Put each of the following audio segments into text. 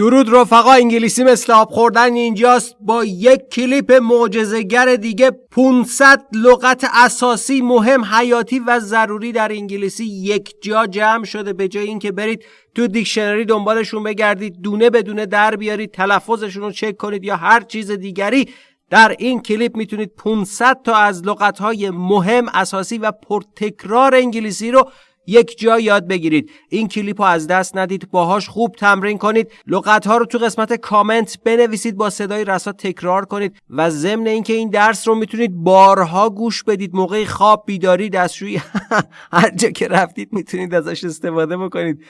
درود رفقا انگلیسی مثل آب خوردن اینجاست. با یک کلیپ معجزه‌گر دیگه 500 لغت اساسی مهم حیاتی و ضروری در انگلیسی یک جا جمع شده. به جای اینکه برید تو دیکشنری دنبالشون بگردید دونه به دونه در بیارید تلفظشون رو چک کنید یا هر چیز دیگری در این کلیپ می‌تونید 500 تا از لغت‌های مهم اساسی و پرتکرار انگلیسی رو یک جا یاد بگیرید. این کلیپ رو از دست ندید باهاش خوب تمرین کنید. لغت ها رو تو قسمت کامنت بنویسید با صدای رسا تکرار کنید و ضمن اینکه این درس رو می‌تونید بارها گوش بدید. موقع خواب بیداری دستشویی هر جا که رفتید می‌تونید ازش استفاده بکنید.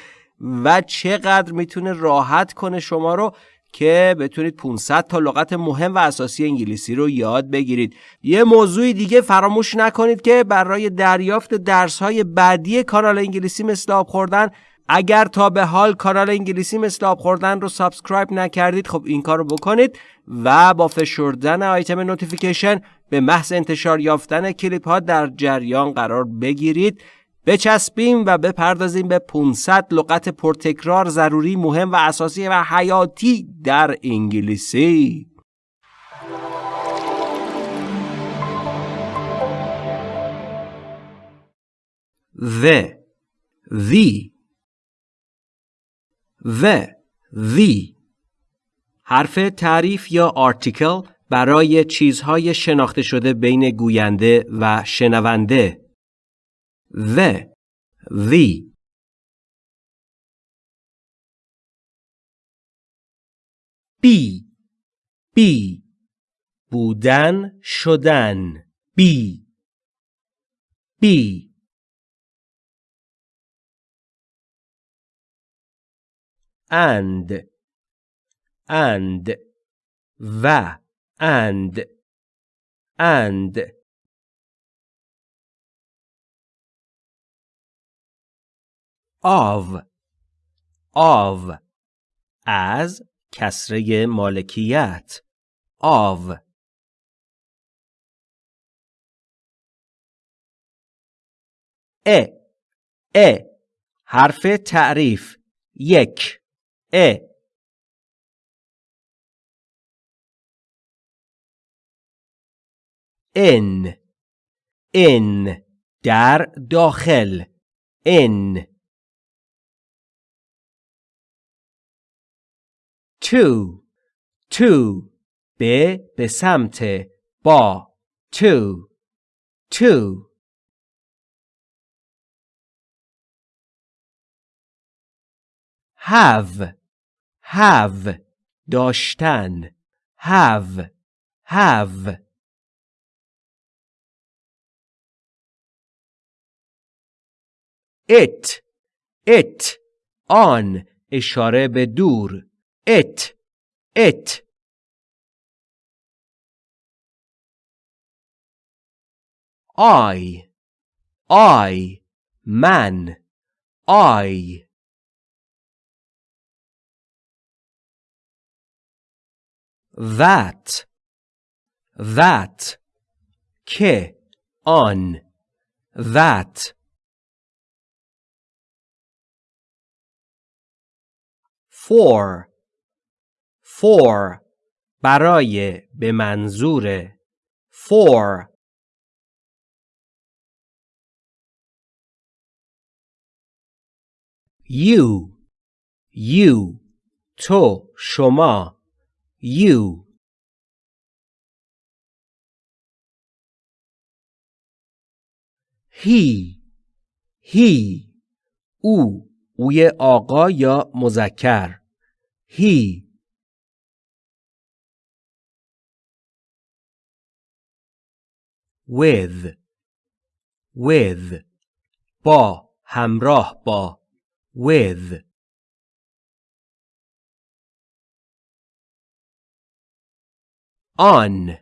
و چقدر می‌تونه راحت کنه شما رو که بتونید 500 تا لغت مهم و اساسی انگلیسی رو یاد بگیرید. یه موضوع دیگه فراموش نکنید که برای دریافت درس های بعدی کانال انگلیسی مثل آب خوردن اگر تا به حال کانال انگلیسی مثل آب خوردن رو subscribe نکردید خب این کار رو بکنید و با فشردن آیتم notification به محض انتشار یافتن کلیپ ها در جریان قرار بگیرید. بچسبیم و بپردازیم به 500 لغت پرتکرار ضروری مهم و اساسی و حیاتی در انگلیسی. The. The. The. The. حرف تعریف یا آرتیکل برای چیزهای شناخته شده بین گوینده و شنونده. the the بی بی بودن شدن بی بی and and و and and آو. آو. از کسره مالکیت. آو. ا. ا. حرف تعریف. یک. ا. ان. ان. در داخل. ان. To to به به سمت با to to have have داشتن have have it it آن اشاره به دور it. It. I. I. Man. I. That. That. که on. That. For for برای به منظور for you. You. تو شما. You. He. He. او اوی آقا یا مذکر. He. With with با همراه با with. On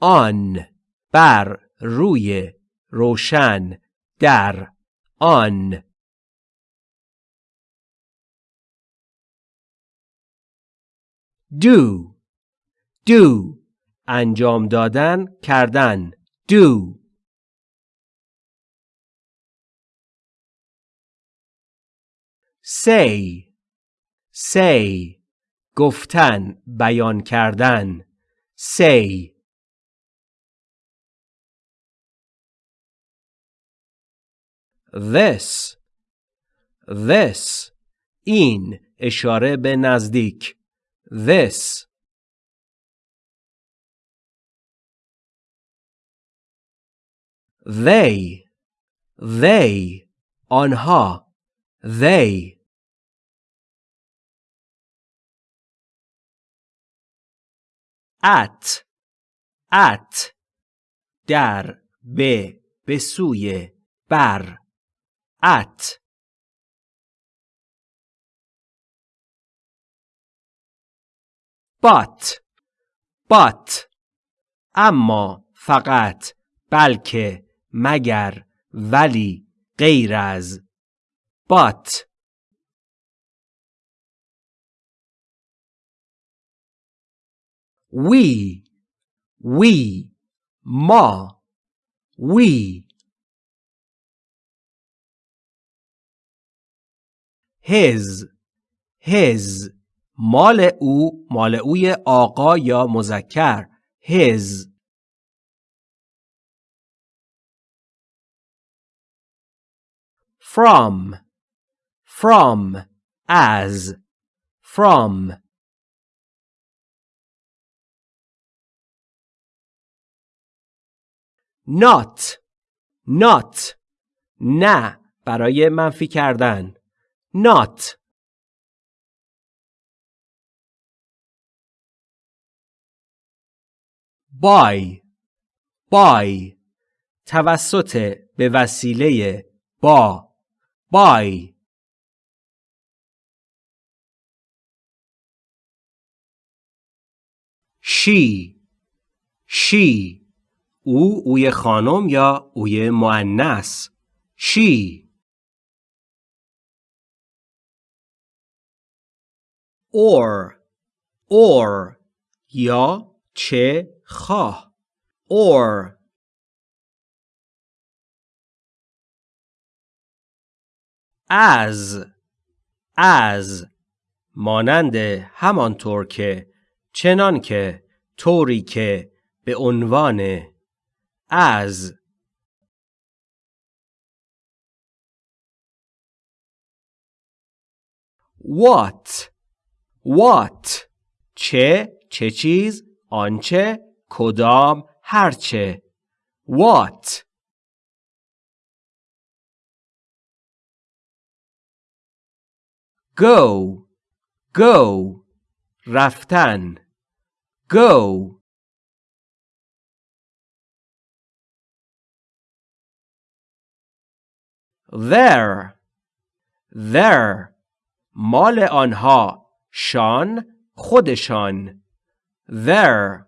on بر روی روشن در آن do do انجام دادن کردن. Do. Say. Say. گفتن بیان کردن. Say. This. This. این اشاره به نزدیک. This. They they آنها they. At at. در به به سوی بر. At. But but. اما فقط بلکه مگر ولی غیر از but we we ما we his his مال او مال اوی آقا یا مذکر. his from from as from. Not not نه برای منفی کردن. Not. By by. توسط به وسیله با. By she. She. او اوی خانم یا اوی معنس she. Or. Or. یا چه خواه or. As as مانند همانطور که چنان که طوری که به عنوان as what? What? چه؟ چه چیز؟ آنچه؟ کدام؟ هرچه. What? Go go رفتن go there there مال آنها شان خودشان there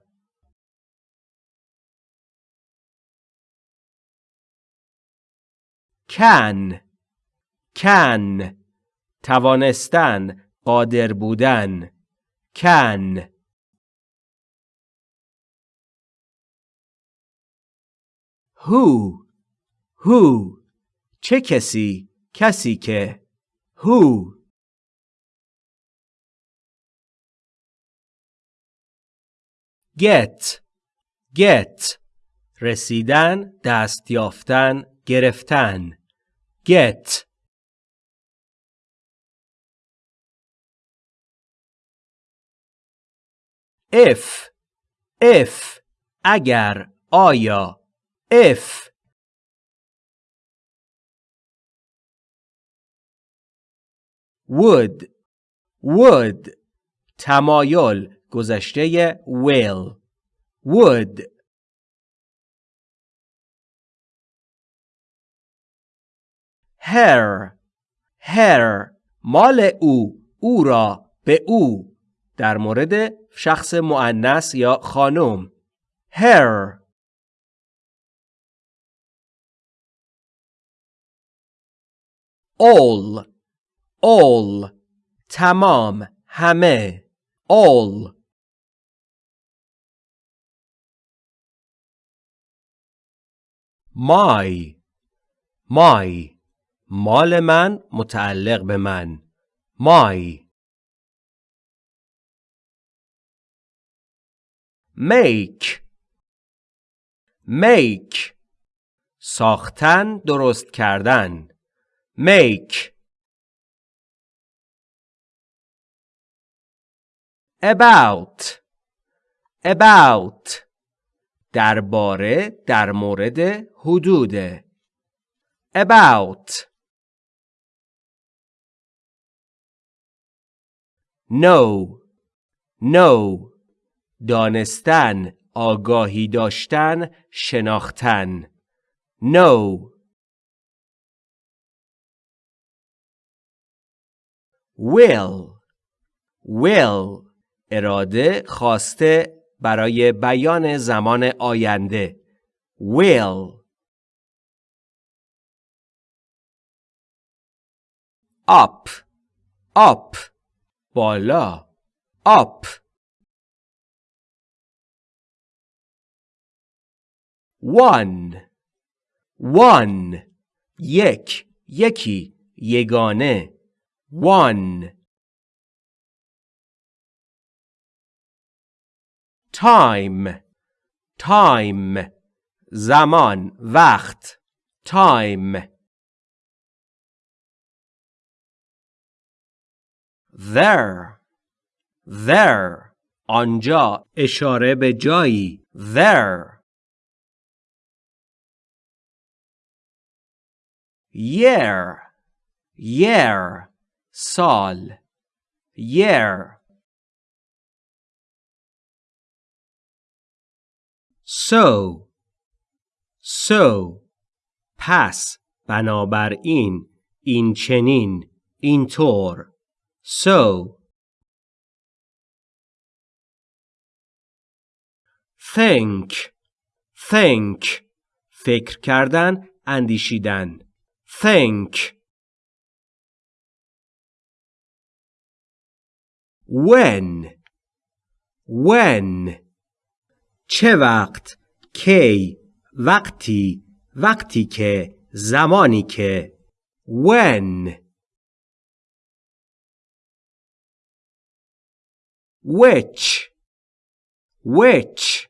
can can توانستن قادر بودن. can who who چه کسی؟ کسی که. who get. Get. رسیدن دست یافتن گرفتن. Get. If if اگر آیا if would would تمایل گذشته will. would. her her مال او او را به او. در مورد شخص معنس یا خانم. Her. All. All. تمام. همه. All. My. My. مال من متعلق به من. My. Make make ساختن درست کردن make about about درباره در مورد حدود about know know دانستن آگاهی داشتن شناختن. Know will. Will. اراده خواسته برای بیان زمان آینده. Will. Up. Up. بالا. Up. One one یک یکی یگانه one time time زمان وقت time there there آنجا اشاره به جایی there year year سال year. So so پس بنابراین این چنین اینطور so. Think think. فکر کردن اندیشیدن. Think. When. When. چه وقت کی وقتی وقتی که زمانی که when. Which. Which.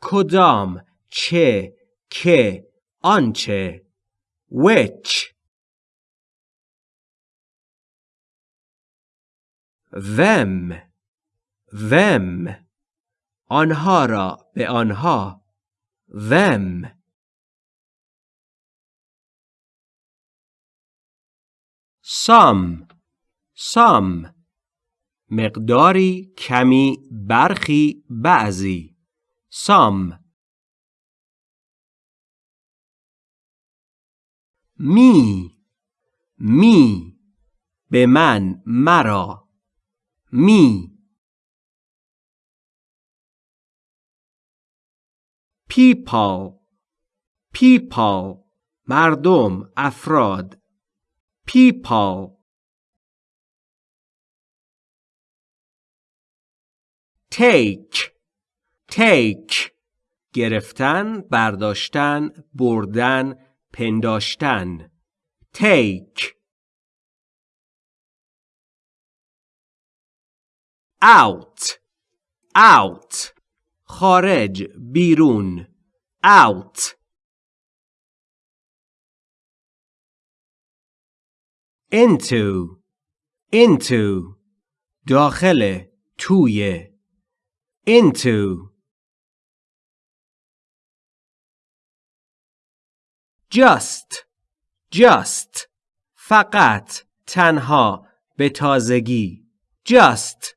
کدام چه که آنچه which? Them. Them. آنها را به آنها. Them. Some. Some. مقداری کمی برخی بعضی. Some. می می به من مرا می. people people مردم افراد. people take take گرفتن برداشتن بردن. پنداشتن take out out خارج بیرون out into into داخل توی into Just. Just. فقط. تنها. به تازگی. Just.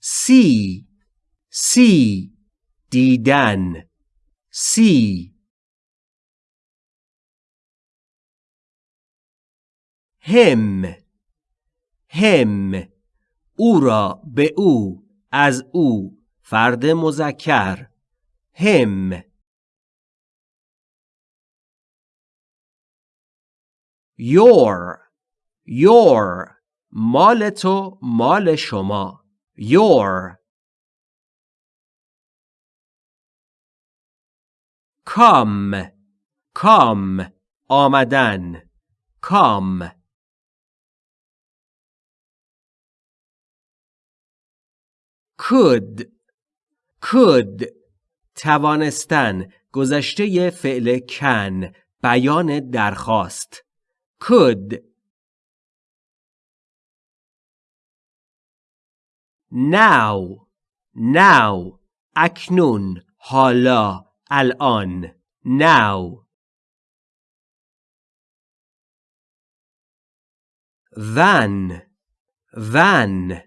See. See. دیدن. See. Him. هم او را به او از او. فرد مذکر. هم your your مال تو مال شما your come come آمدن come could could توانستن گذشته فعل کن بیان درخواست. could now now اکنون. حالا. الان. now than than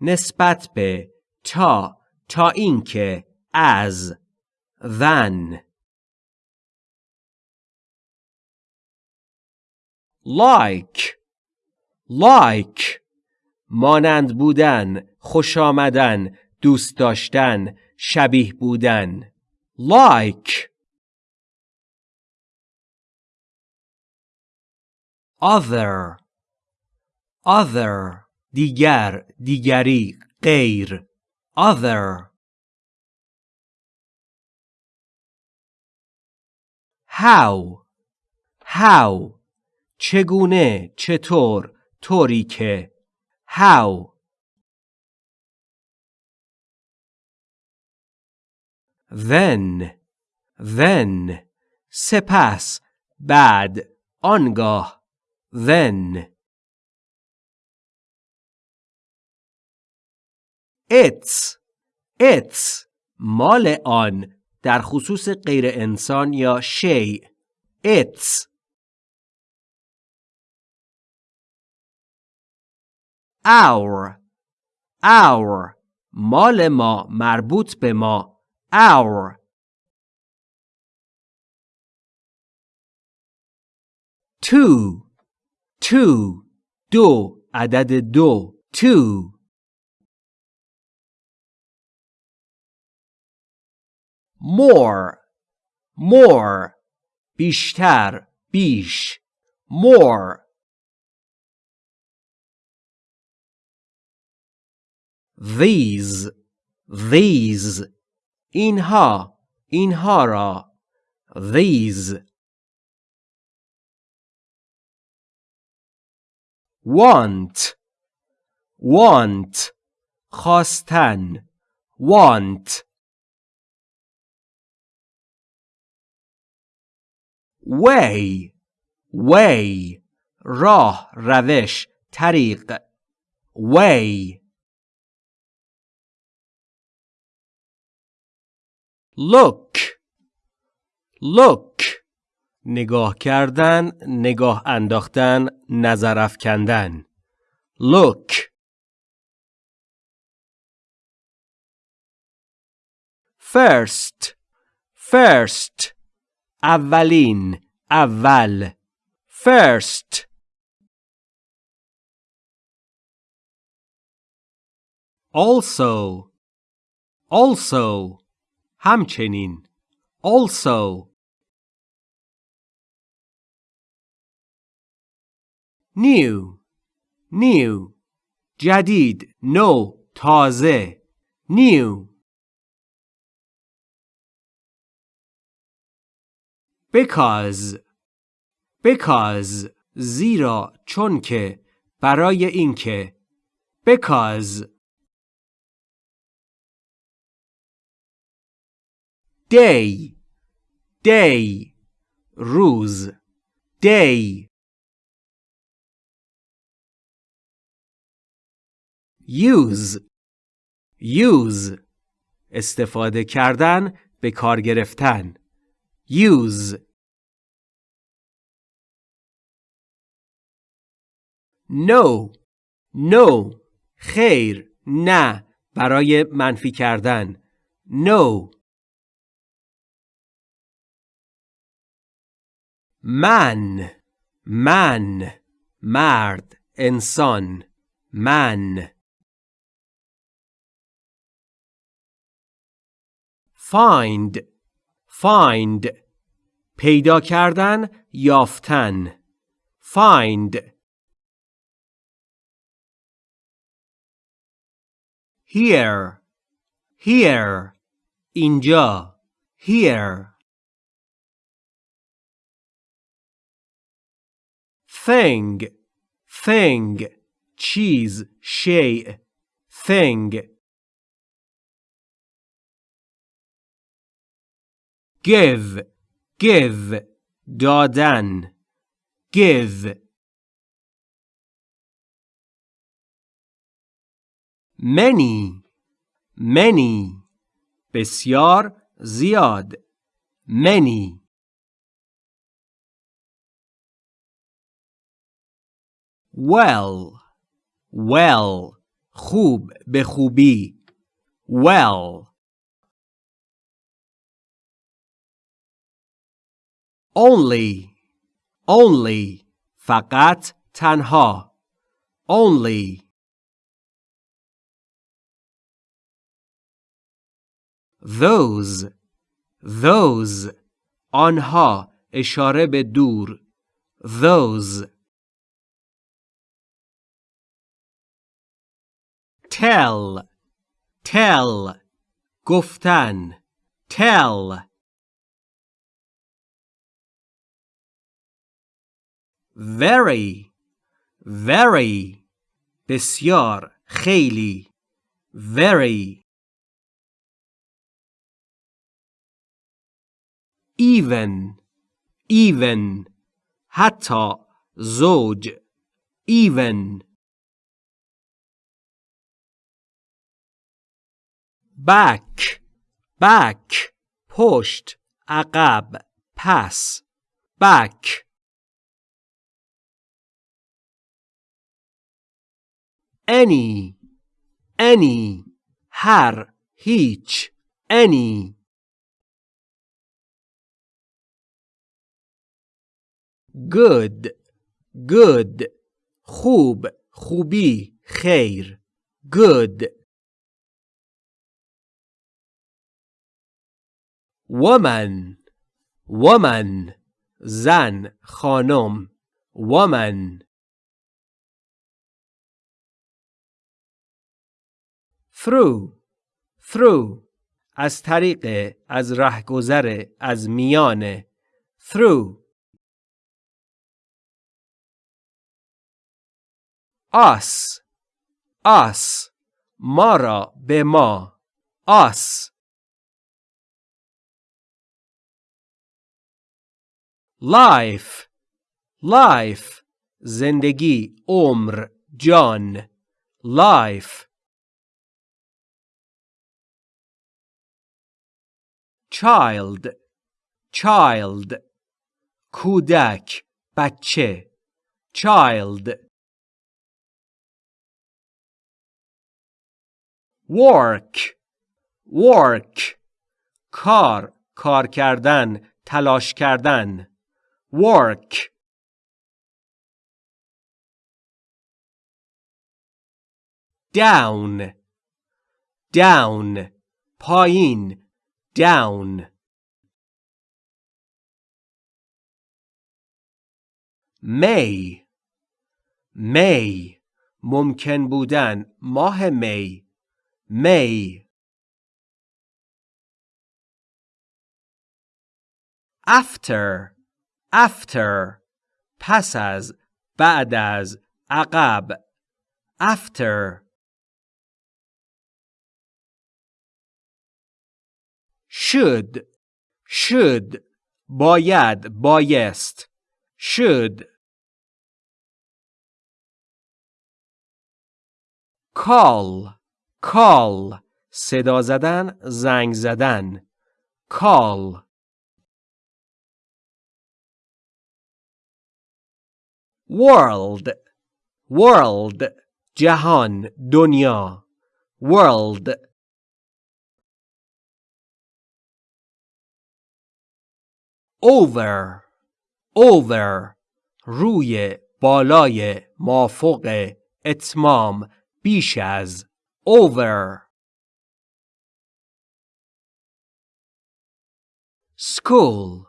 نسبت به تا. تا اینکه. از than like. Like. مانند بودن خوش آمدن دوست داشتن شبیه بودن. Like. Other. Other. دیگر دیگری غیر. Other. How? How? چگونه؟ چطور؟ طوری که. How? Then. Then. سپس. بعد. آنگاه. Then. It's. It's. مال آن. در خصوص غیر انسان یا شی it's. Our. Our. مال ما مربوط به ما. Our. Two. Two. دو. عدد دو. Two. more more بیشتر بیش more these these اینها اینها را these want want خواستن want Way way راه روش طریق. way look look نگاه کردن نگاه انداختن نظر افکندن. look first. First. اولین اول first also also همچنین also new new جدید نو تازه new Because. Because. زیرا چون که برای اینکه. Because. Day. Day. روز. Day. Use. Use. استفاده کردن به کار گرفتن. Use. No. No. خیر. نه. برای منفی کردن. No. من. من. مرد. انسان. من. Find. Find پیدا کردن یافتن find here here اینجا here thing thing چیز شیء thing give give دادن give many many بسیار زیاد many well well خوب به خوبی well only only فقط تنها only those those آنها اشاره به دور those tell tell گفتن tell very very بسیار خیلی very even even حتی زوج even back back پشت عقب پس back any any هر هیچ any good good خوب خوبی خیر good woman woman زن خانم woman through through از طریق از رهگذر از میان through us us ما را به ما us life life زندگی عمر جان life child child کودک بچه child work work کار کار کردن تلاش کردن work down down پایین down may may ممکن بودن ماه می may after after پس از بعد از عقب after should should باید بایست should call call صدا زدن زنگ زدن call world world جهان دنیا world over over روی بالای مافوق اتمام بیش از over. School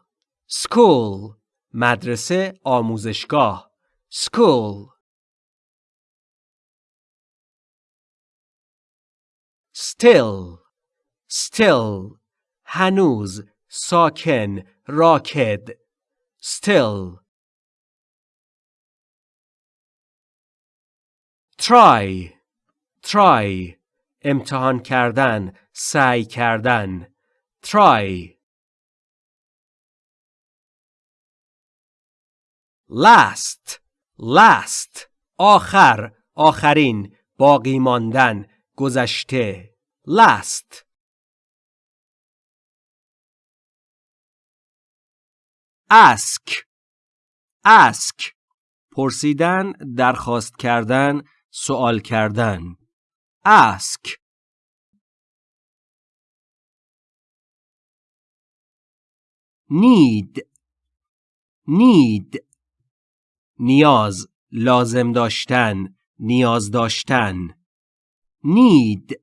school مدرسه آموزشگاه school. Still still هنوز ساکن راکد. Still. Try. Try. امتحان کردن سعی کردن. Try. Last. Last. آخر. آخرین. باقی ماندن. گذشته. Last. Ask ask پرسیدن درخواست کردن سوال کردن. ask need need نیاز لازم داشتن نیاز داشتن. need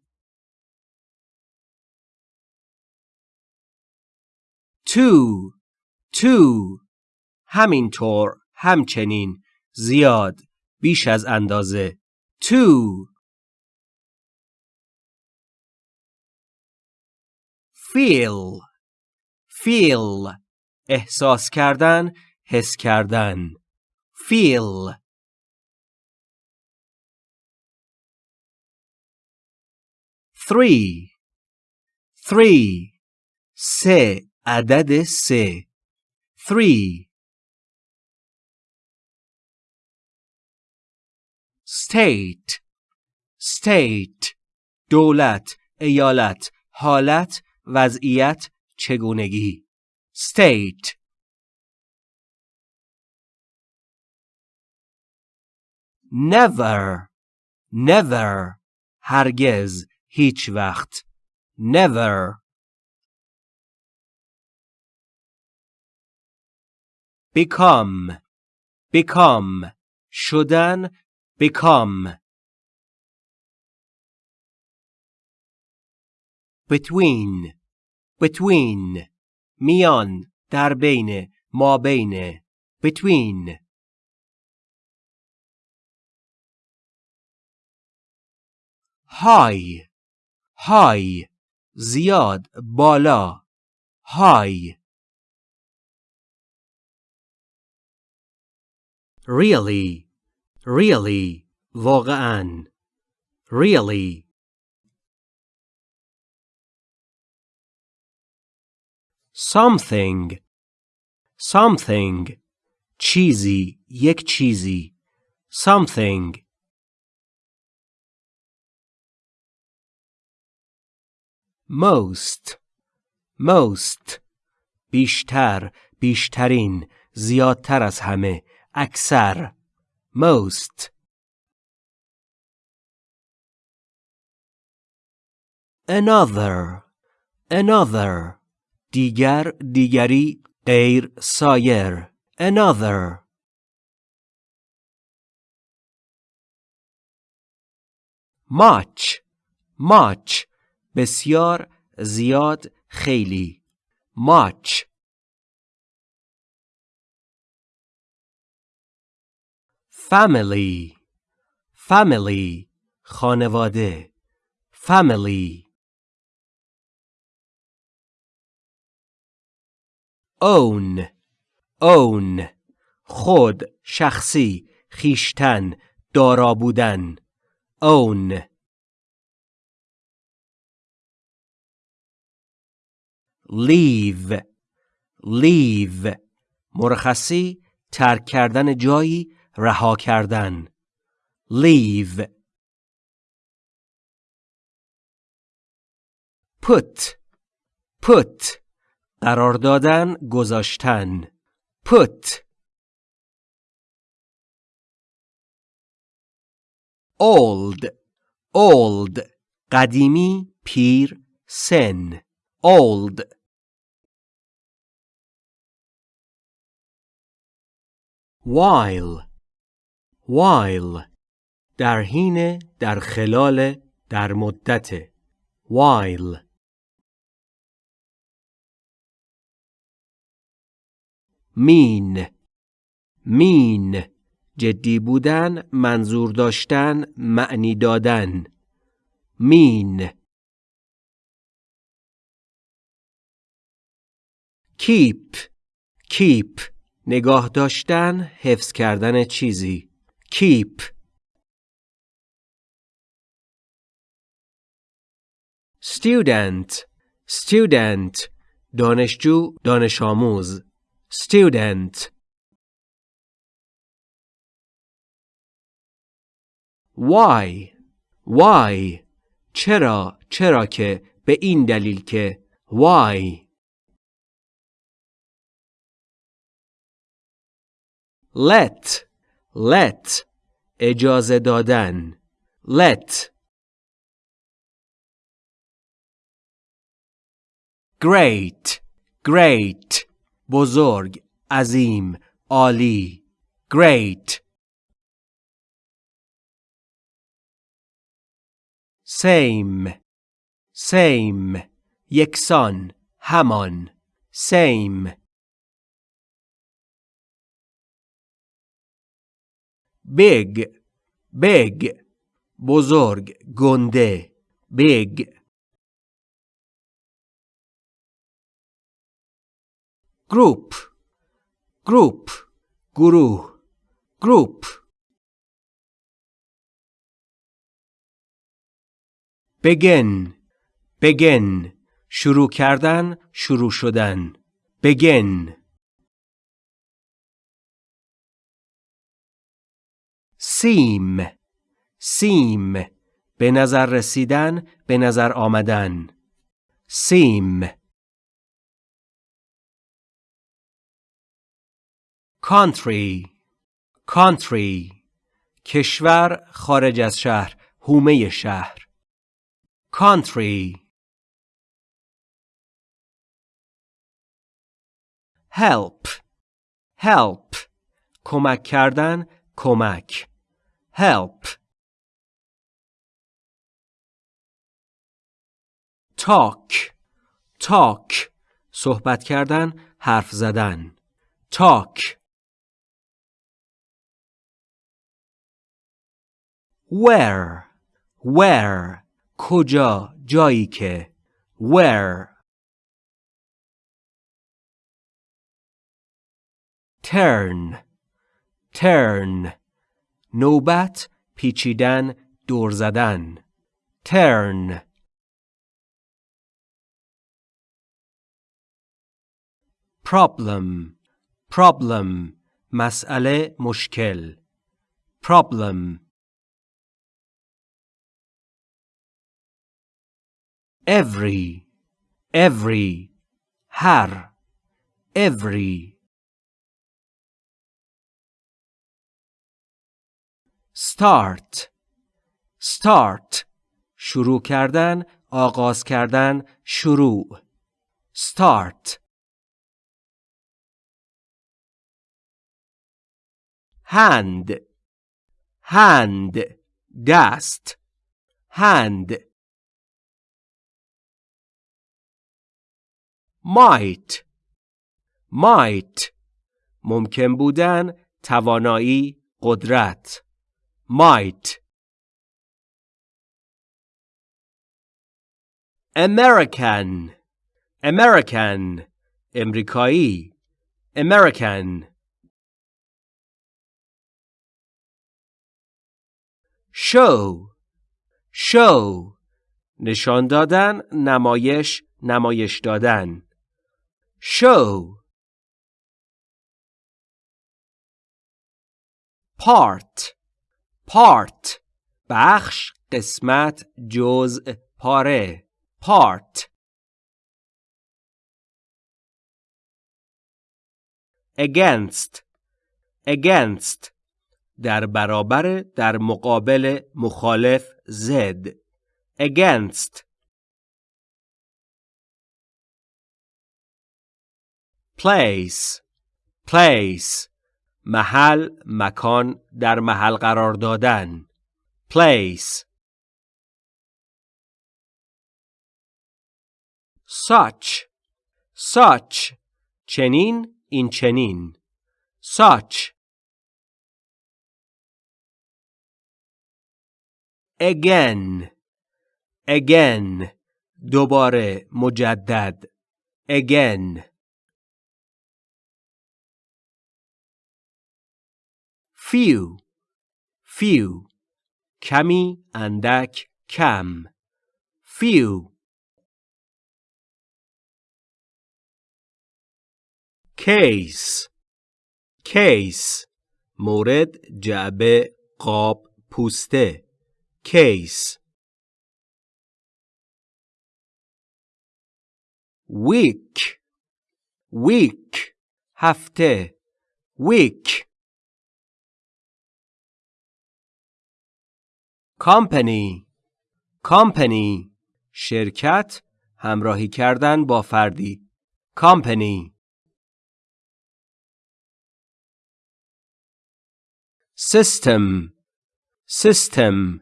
to to همینطور همچنین زیاد بیش از اندازه to feel feel احساس کردن حس کردن. feel three. Three. سه. عدد سه. three state state دولت ایالت حالت وضعیت چگونگی state never never هرگز هیچ وقت never become become شدن become between between میان در بین ما بین between high high زیاد بالا high really really واقعا really something something چیزی یک چیزی something most most بیشتر بیشترین زیادتر از همه اکثر most another another دیگر دیگری غیر سایر another much much بسیار زیاد خیلی much family. Family. خانواده. Family. Own. Own. خود شخصی خیشتن دارا بودن. Own. Leave. Leave. مرخصی ترک کردن جایی رها کردن. Leave. Put. Put. قرار دادن گذاشتن. Put. Old. Old. قدیمی پیر سن. Old. While. While در حین در خلال در مدت. while mean mean جدی بودن منظور داشتن معنی دادن. mean keep keep نگاه داشتن حفظ کردن چیزی. keep. Student student دانشجو دانش آموز student. Why why چرا چرا که به این دلیل که why? Let let اجازه دادن let great great بزرگ عظیم عالی great same same یکسان همان same big big بزرگ گنده big group group گروه group begin begin شروع کردن شروع شدن begin seem seem به نظر رسیدن به نظر آمدن. seem country country کشور خارج از شهر هومه شهر. country help. Help. کمک کردن کمک. Help talk talk صحبت کردن حرف زدن talk where where کجا جایی که where turn turn نوبت پیچیدن دور زدن turn problem problem مسئله مشکل problem every every هر every Start. Start. شروع کردن آغاز کردن شروع. Start. Hand. Hand. دست hand. Might. Might. ممکن بودن توانایی قدرت. Might American American امریکایی American show show نشان دادن نمایش نمایش دادن show part part بخش قسمت جزء پاره part against against در برابر در مقابل مخالف زد against place place محل مکان در محل قرار دادن. Place. Such. Such. چنین این چنین. Such. Again. Again. دوباره مجدد. Again. Few few کمی اندک کم few case case مورد جعبه قاب پوسته case week week هفته week company company شرکت همراهی کردن با فردی company system system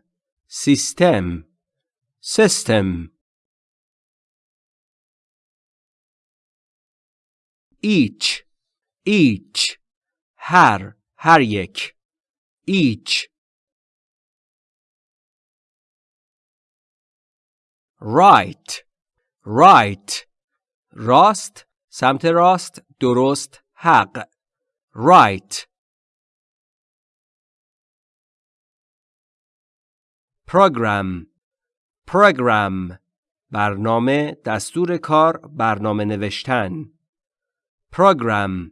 system system each each هر هر یک each right right راست سمت راست درست حق right program program برنامه دستور کار برنامه نوشتن program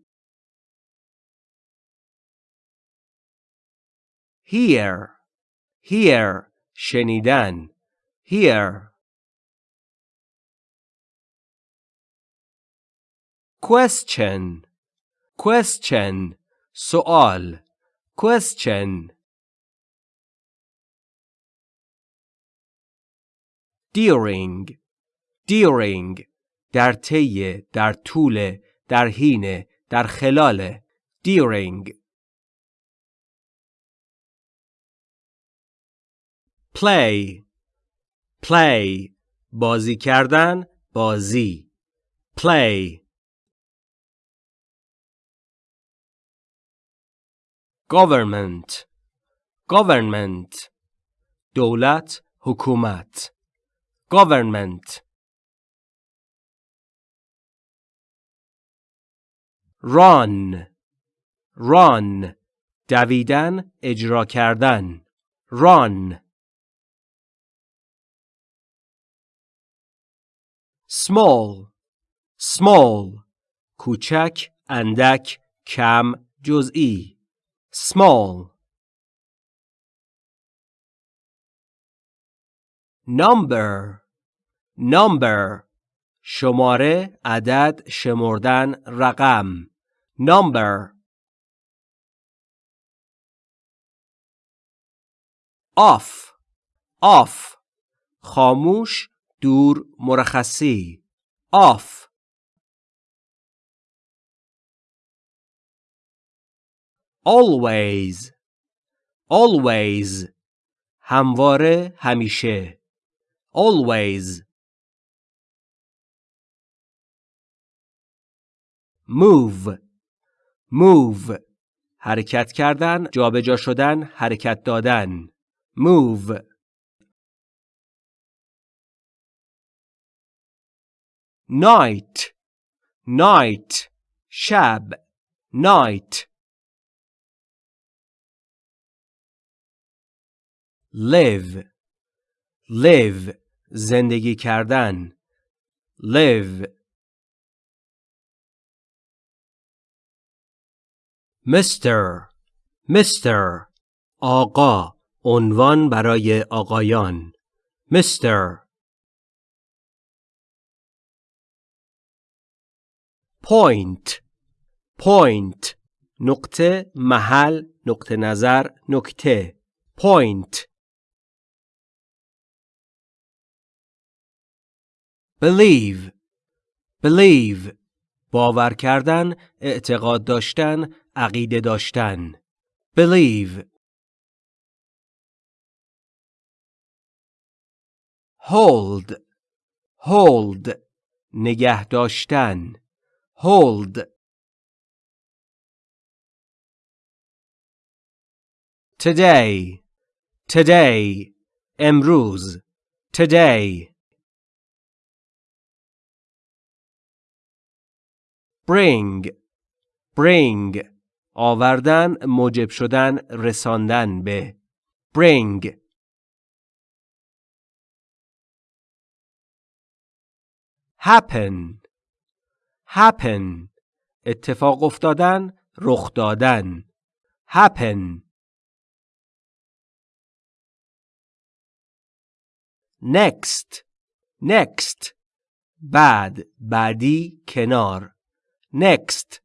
hear hear شنیدن hear question question سوال question during during در طی در طول در حین در خلال during play play بازی کردن بازی play government government دولت حکومت government run run دویدن اجرا کردن run small small کوچک اندک کم جزئی small number number شماره عدد شمردن رقم number off off خاموش دور مرخصی off always always همواره همیشه always move move حرکت کردن جابجا شدن حرکت دادن move night night شب night live. Live. زندگی کردن. Live. Mr. Mr. آقا. عنوان برای آقایان. Mr. point. Point. نقطه محل نقطه نظر نکته. Point. Believe believe باور کردن اعتقاد داشتن عقیده داشتن believe hold hold نگه داشتن hold today today امروز today bring. Bring. آوردن موجب شدن رساندن به. Bring. Happen. Happen. اتفاق افتادن رخ دادن. Happen. Next. Next. بعد بعدی کنار. next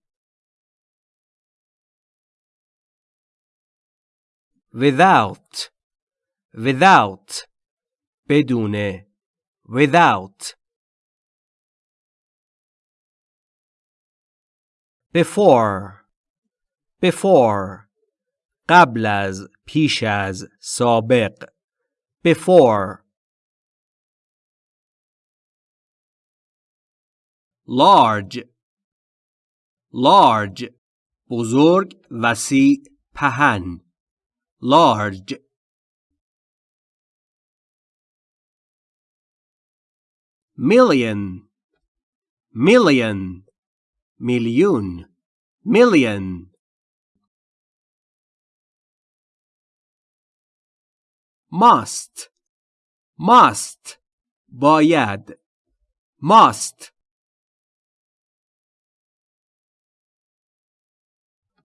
without without بدون without before before قبل از پیش از سابق before large large بزرگ وسیع پهن large million million میلیون million must must باید must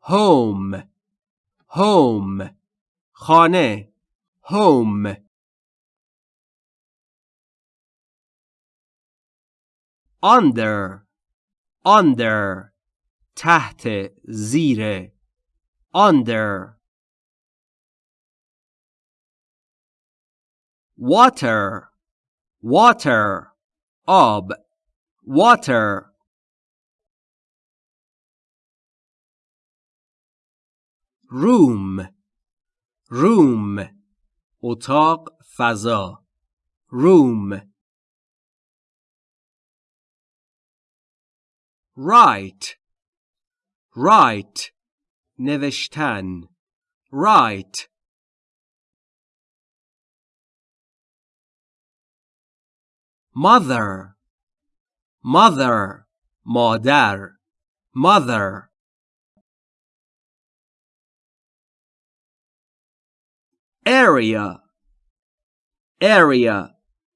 home home خانه home under under تحت زیر under water water آب water room room اتاق فضا room write write نوشتن write mother mother مادر mother area area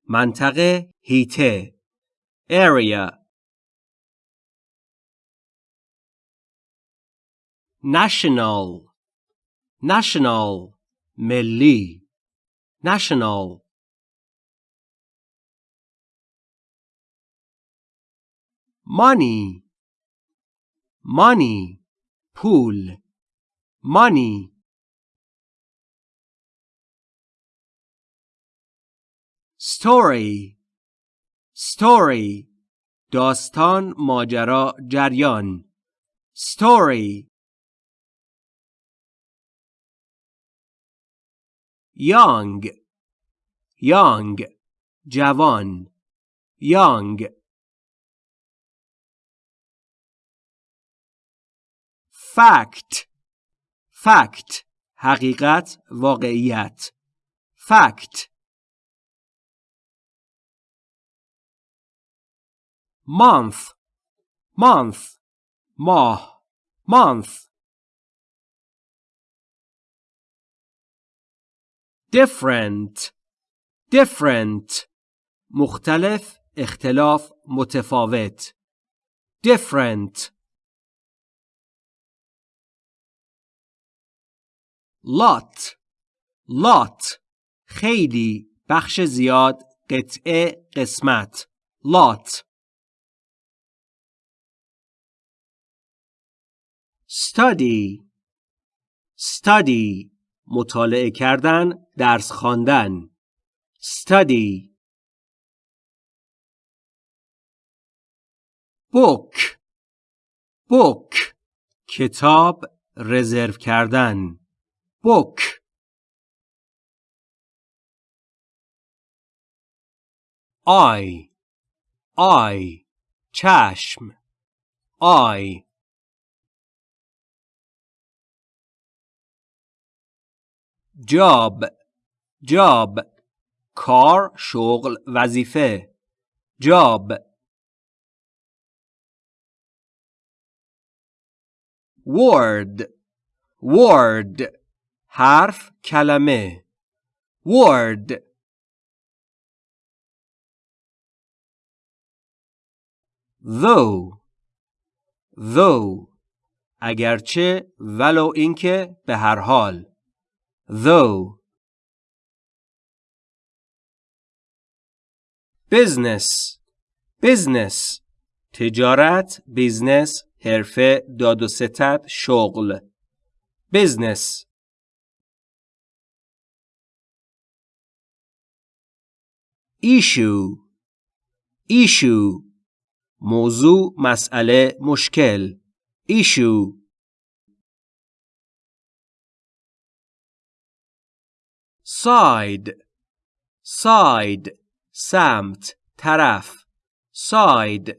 منطقه هیته area national national ملی national money money پول money Story story داستان ماجرا جریان story young young جوان young fact fact حقیقت واقعیت fact month month ماه month different different مختلف اختلاف متفاوت different lot lot خیلی بخش زیاد قطعه قسمت lot study. Study. مطالعه کردن درس خواندن. Study. Book. Book. کتاب رزرو کردن. Book. I I چشم. I job job کار شغل وظیفه. job word word حرف کلمه. Word. Though. Though. اگرچه ولو اینکه به هر حال. Though business business تجارت بیزنس حرفه داد و ستد شغل business issue issue موضوع مسئله مشکل issue side side سمت طرف side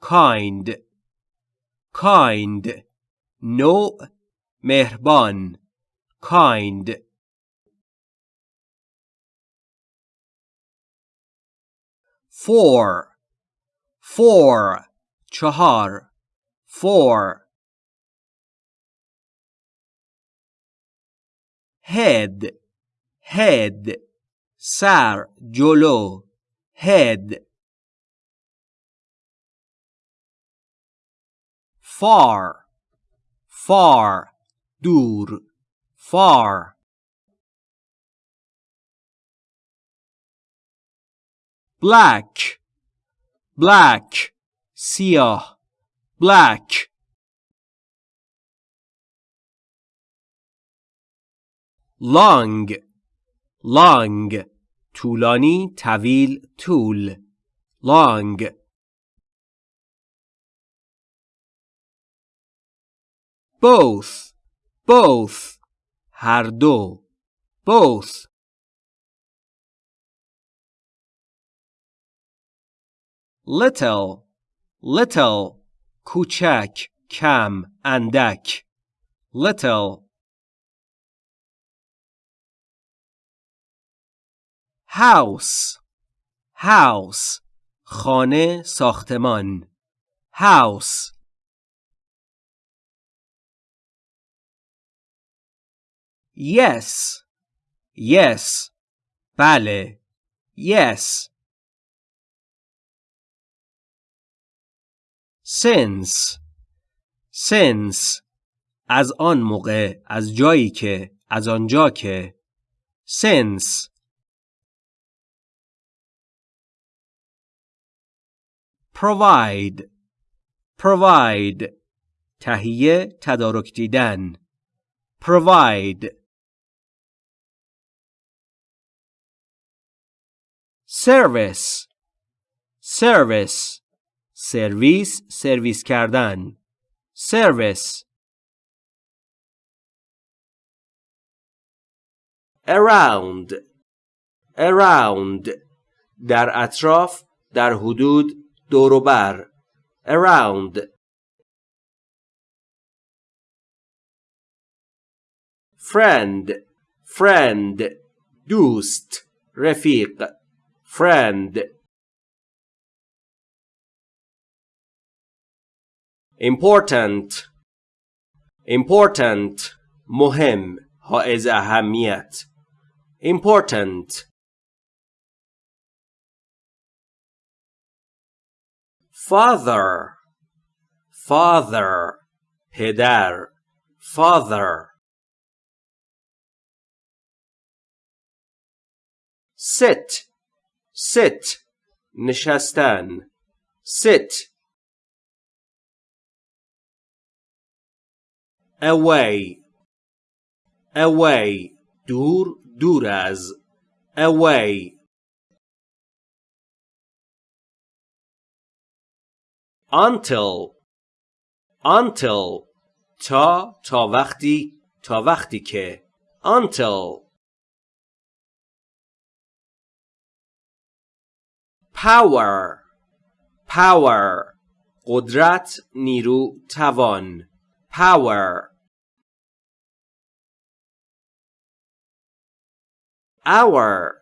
kind kind نوع مهربان kind four four چهار four head head سر جلو head far far دور far black black سیاه black long long طولانی طویل طول long both both هر دو both little little کوچک کم اندک little House house خانه ساختمان house yes yes بله yes since since از آن موقع از جایی که از آنجا که since provide provide تهیه تدارک دیدن provide service service سرویس سرویس کردن service around around در اطراف در حدود دوروبر around friend friend دوست رفیق friend important important مهم حائز اهمیت important father father پدر father sit sit نشستن sit away away دور دور از away Until until تا تا وقتی تا وقتی که until power power قدرت نیرو توان power hour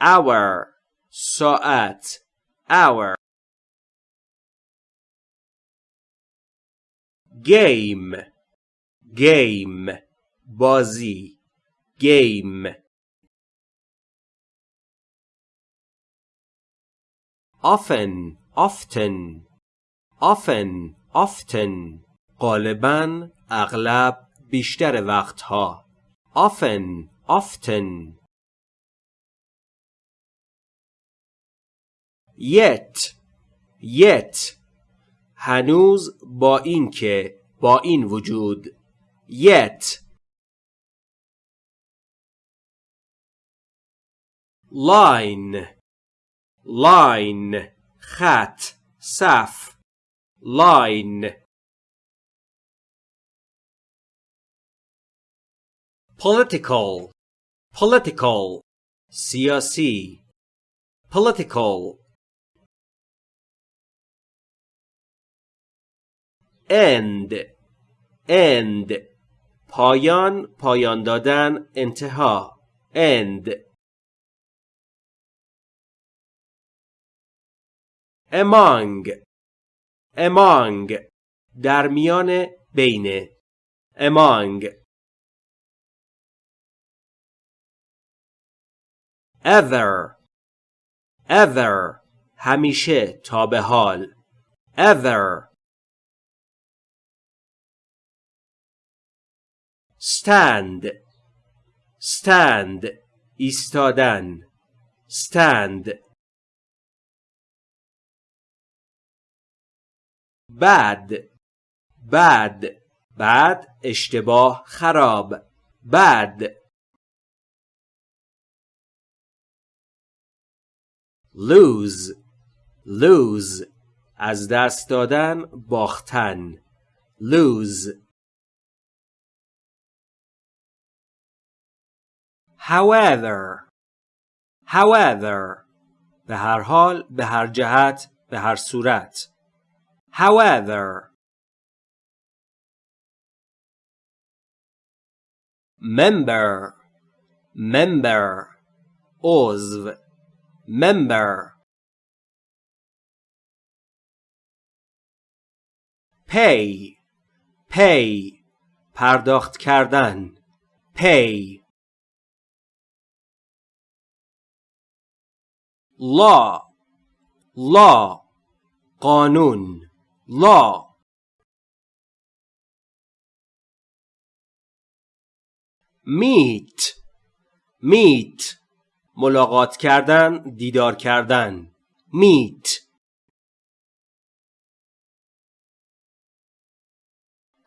hour ساعت hour game game بازی game often often often often غالبا اغلب بیشتر وقتها often often yet yet هنوز با اینکه با این وجود yet line line خط صف line political political سیاسی political end end. پایان پایان دادن انتها. end. Among. Among. در میان بین. Among. Ever ever همیشه تا به حال. Ever stand stand ایستادن stand bad bad bad اشتباه خراب bad lose lose از دست دادن باختن lose however however به هر حال به هر جهت به هر صورت however member member عضو member pay pay پرداخت کردن pay law law قانون law meet meet ملاقات کردن دیدار کردن. meet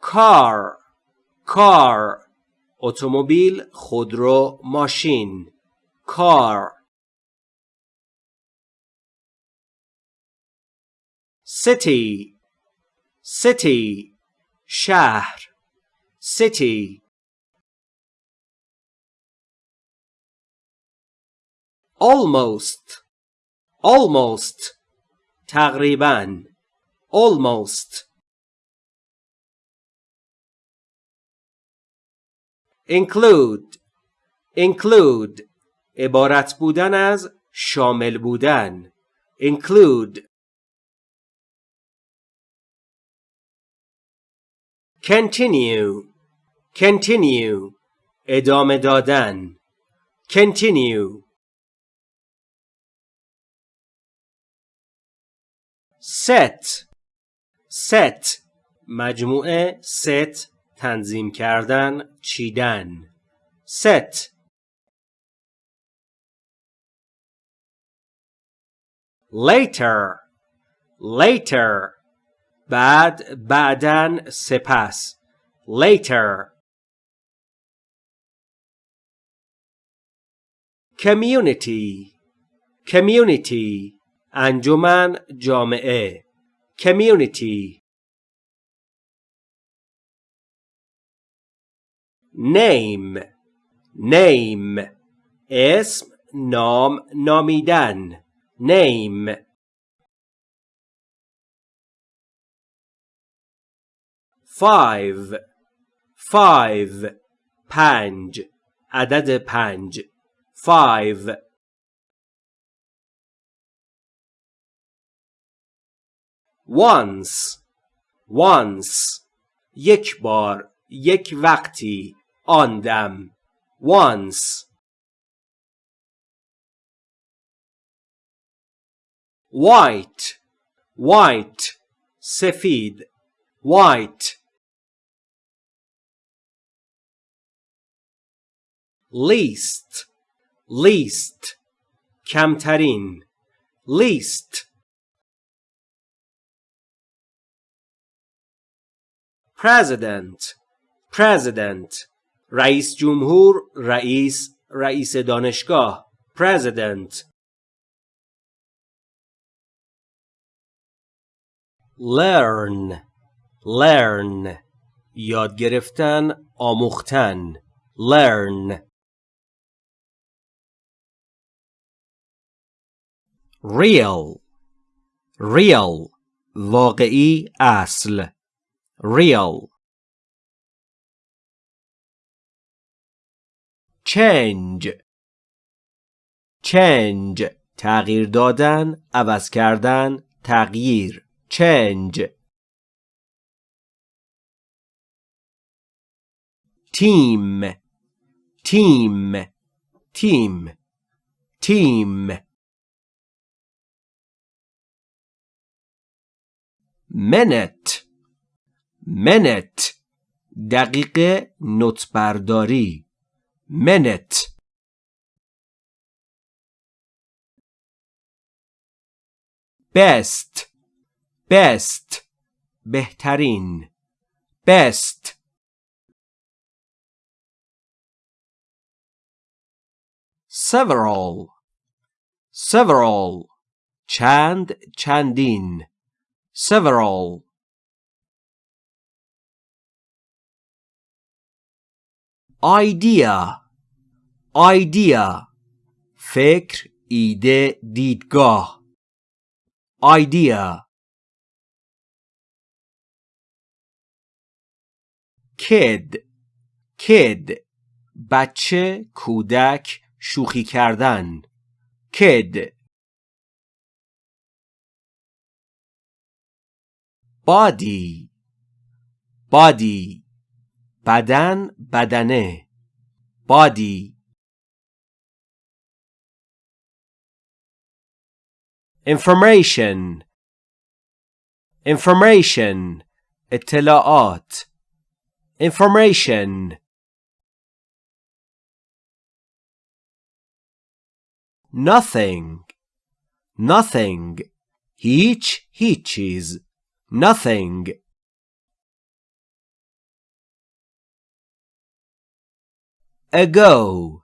car car اتومبیل خودرو ماشین. car city city شهر city almost almost تقریبا almost include include عبارت بودن از شامل بودن include Continue continue ادامه دادن continue set set مجموعه set تنظیم کردن چیدن set later later بعد بعدن سپس later community community انجمن جامعه community name name اسم نام نامیدن name five five پنج عدد پنج five once once یک بار یک وقتی آن دم once white white سفید white least least کمترین least president president رئیس جمهور رئیس رئیس دانشگاه president learn learn یاد گرفتن آموختن learn Real real واقعی اصل real change change تغییر دادن عوض کردن تغییر change team team team team minute minute دقیقه نوت برداری minute best best بهترین best several several چند چندین several. Idea. Idea. فکر ایده دیدگاه idea. Kid. Kid. بچه کودک شوخی کردن kid. body body بدن بدنه body information information اطلاعات information nothing nothing هیچ هیچ چیز nothing ago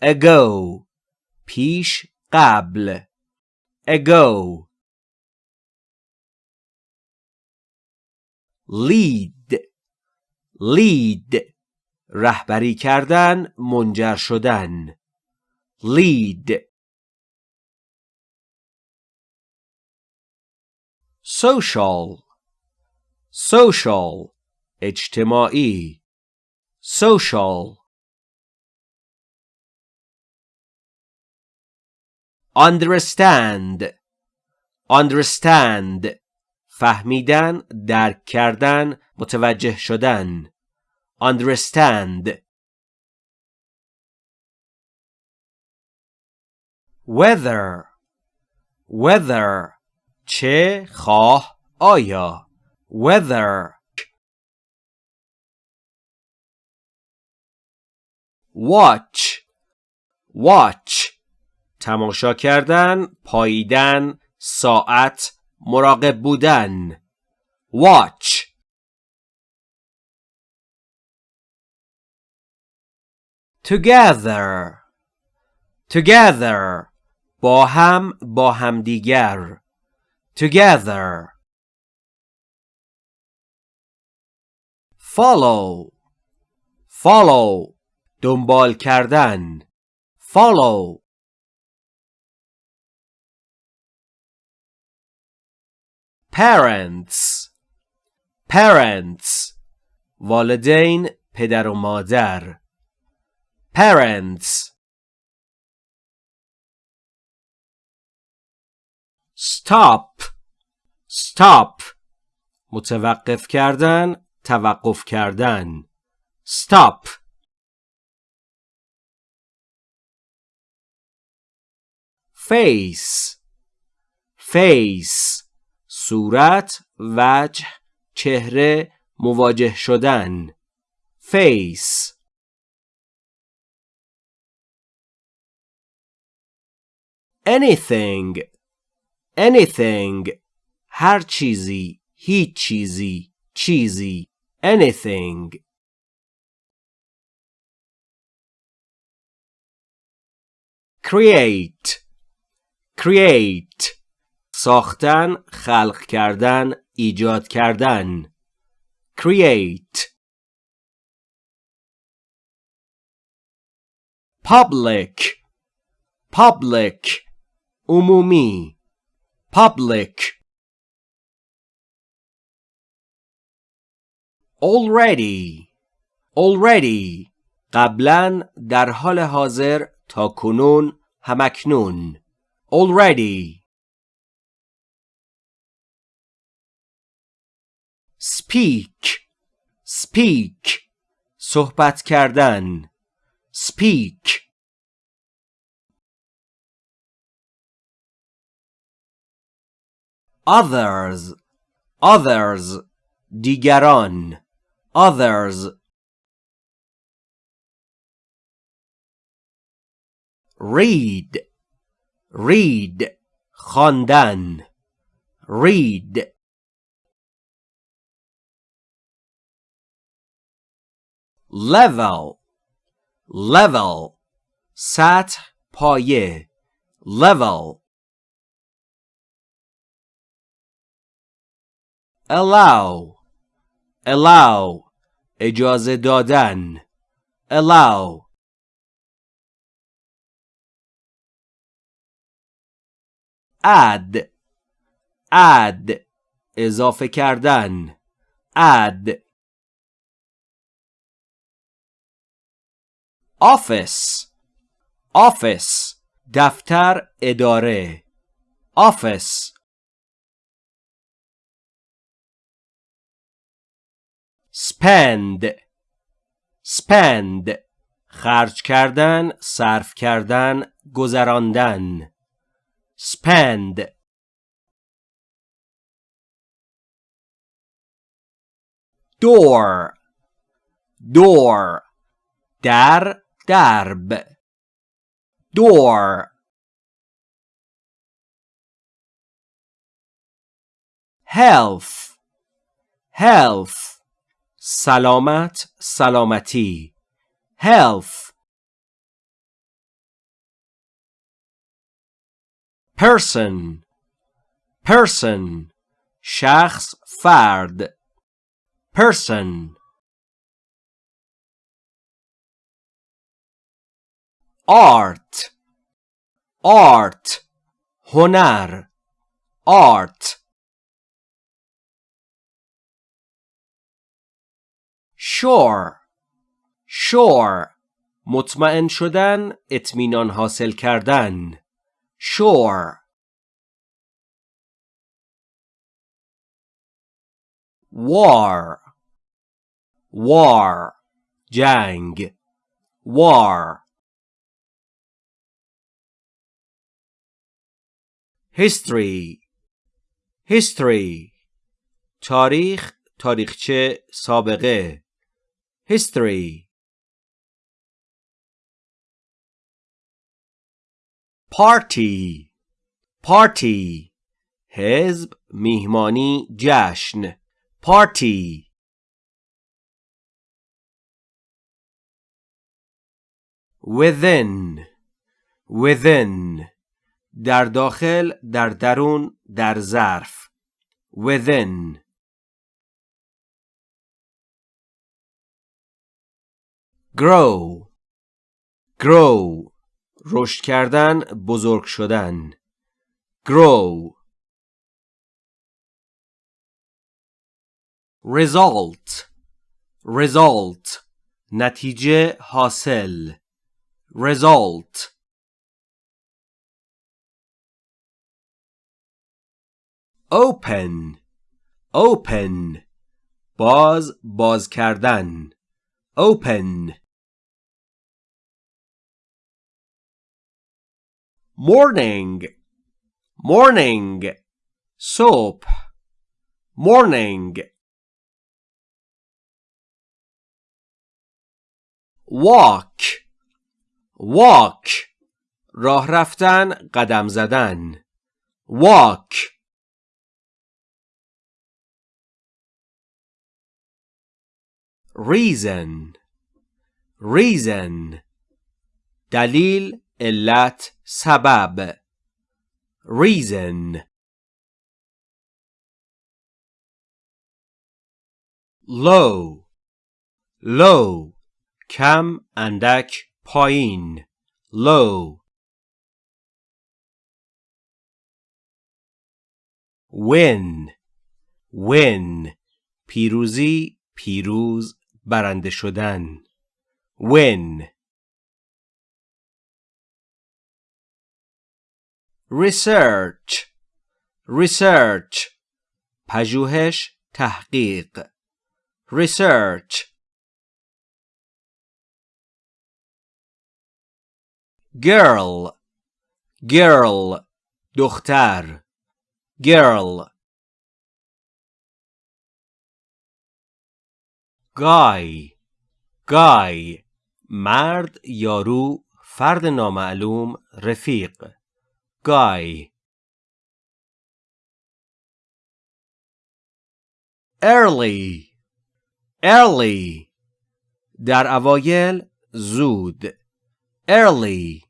ago پیش قبل ago lead lead رهبری کردن منجر شدن lead social social اجتماعی social understand understand فهمیدن درک کردن متوجه شدن understand whether whether چه خواه آیا؟ Whether watch. Watch. تماشا کردن پاییدن ساعت مراقب بودن. Watch. Together. Together. با هم با همدیگر. together follow follow دنبال کردن follow parents parents والدین پدر و مادر parents stop. Stop. متوقف کردن توقف کردن. Stop. Face. Face. صورت وجه چهره مواجه شدن. Face. Anything. anything هر چیزی هیچ چیزی چیزی anything create create ساختن خلق کردن ایجاد کردن create public public عمومی public already already قبلا در حال حاضر تا کنون همکنون already speak speak صحبت کردن speak others others دیگران others read read خواندن read level level سطح پایه level allow allow اجازه دادن allow add add اضافه کردن add office office دفتر اداره office spend spend خرج کردن صرف کردن گذراندن spend door door در درب door health health سلامت سلامتی health person person شخص فرد person art art هنر art Sure sure مطمئن شدن اطمینان حاصل کردن. sure war war جنگ. war history. History. تاریخ تاریخچه سابقه. history party party حزب میهمانی جشن party within within در داخل در درون در ظرف within Grow grow رشد کردن بزرگ شدن grow result result نتیجه حاصل result open open باز باز کردن open morning morning صبح morning walk walk راه رفتن قدم زدن walk reason reason دلیل علت سبب. Reason. Low. Low. کم اندک پایین. Low. Win. Win. پیروزی پیروز برنده شدن. Win. Research research پژوهش تحقیق research girl girl دختر girl guy guy مرد یارو فرد نامعلوم رفیق guy early early در اوایل زود early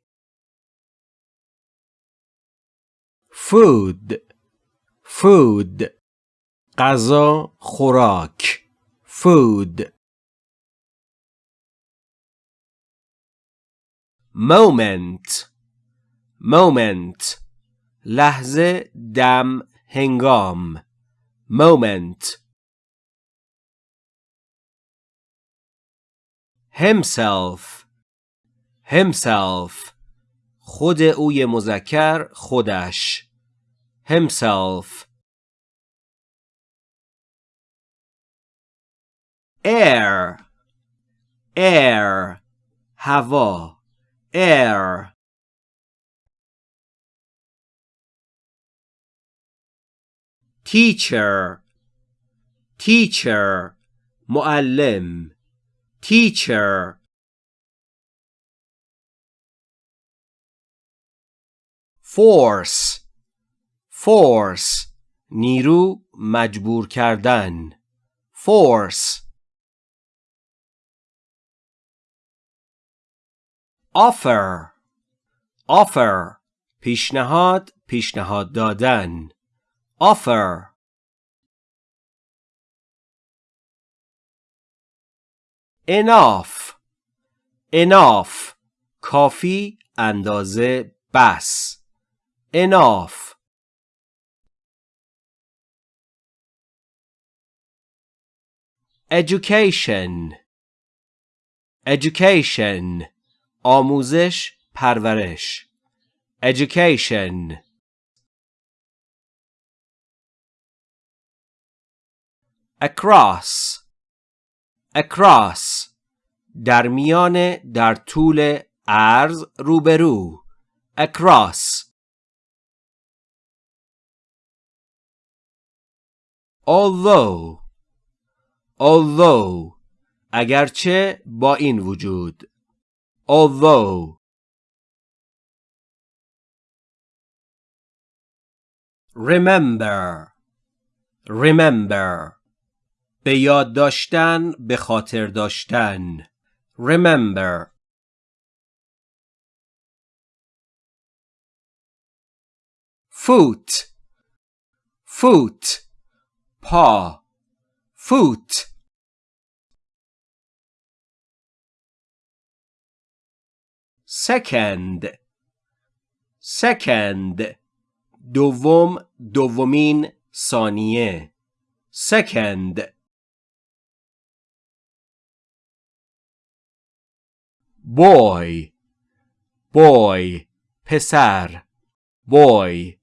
food food غذا خوراک food moment moment لحظه دم هنگام moment himself himself خود اوی مذکر خودش himself air air هوا air teacher teacher معلم teacher force force نیرو مجبور کردن force offer offer پیشنهاد پیشنهاد دادن offer enough enough کافی اندازه بس enough education education آموزش پرورش education across across در میان در طول عرض روبرو across although although اگرچه با این وجود although remember remember به یاد داشتن به خاطر داشتن remember foot foot پا foot second second دوم دومین ثانیه second boy boy پسر boy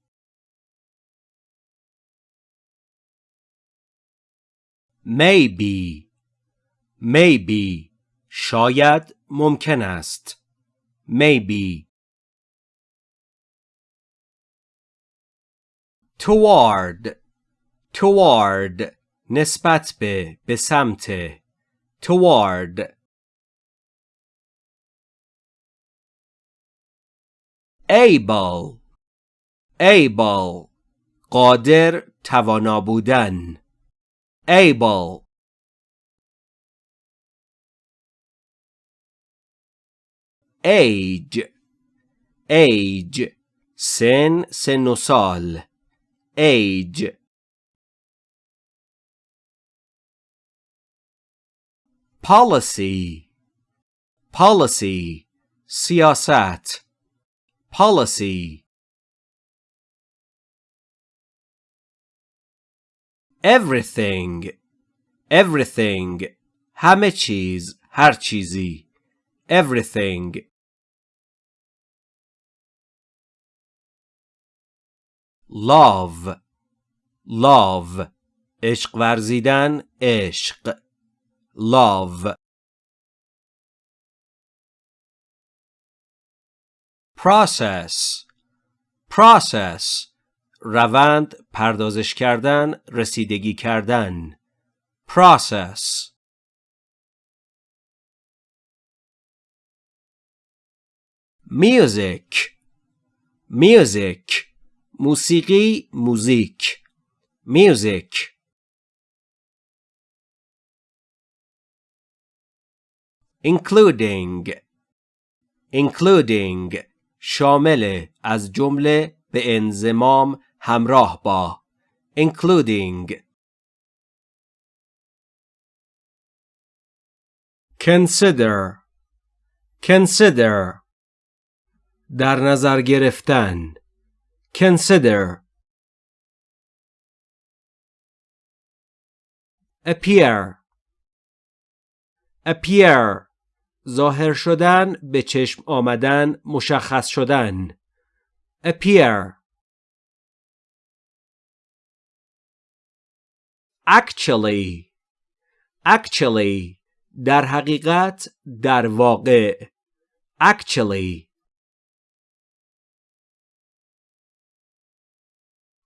maybe maybe شاید ممکن است maybe toward toward نسبت به به سمت toward Able able قادر توانا بودن able age age سن سن و سال age policy policy سیاست policy everything everything همه چیز هر چیزی everything love love عشق ورزیدن عشق love Process process روند پردازش کردن رسیدگی کردن process music music موسیقی موزیک music including including شامل از جمله به انزمام همراه با including consider consider در نظر گرفتن consider appear appear ظاهر شدن به چشم آمدن مشخص شدن. Appear. Actually. Actually. در حقیقت در واقع. Actually.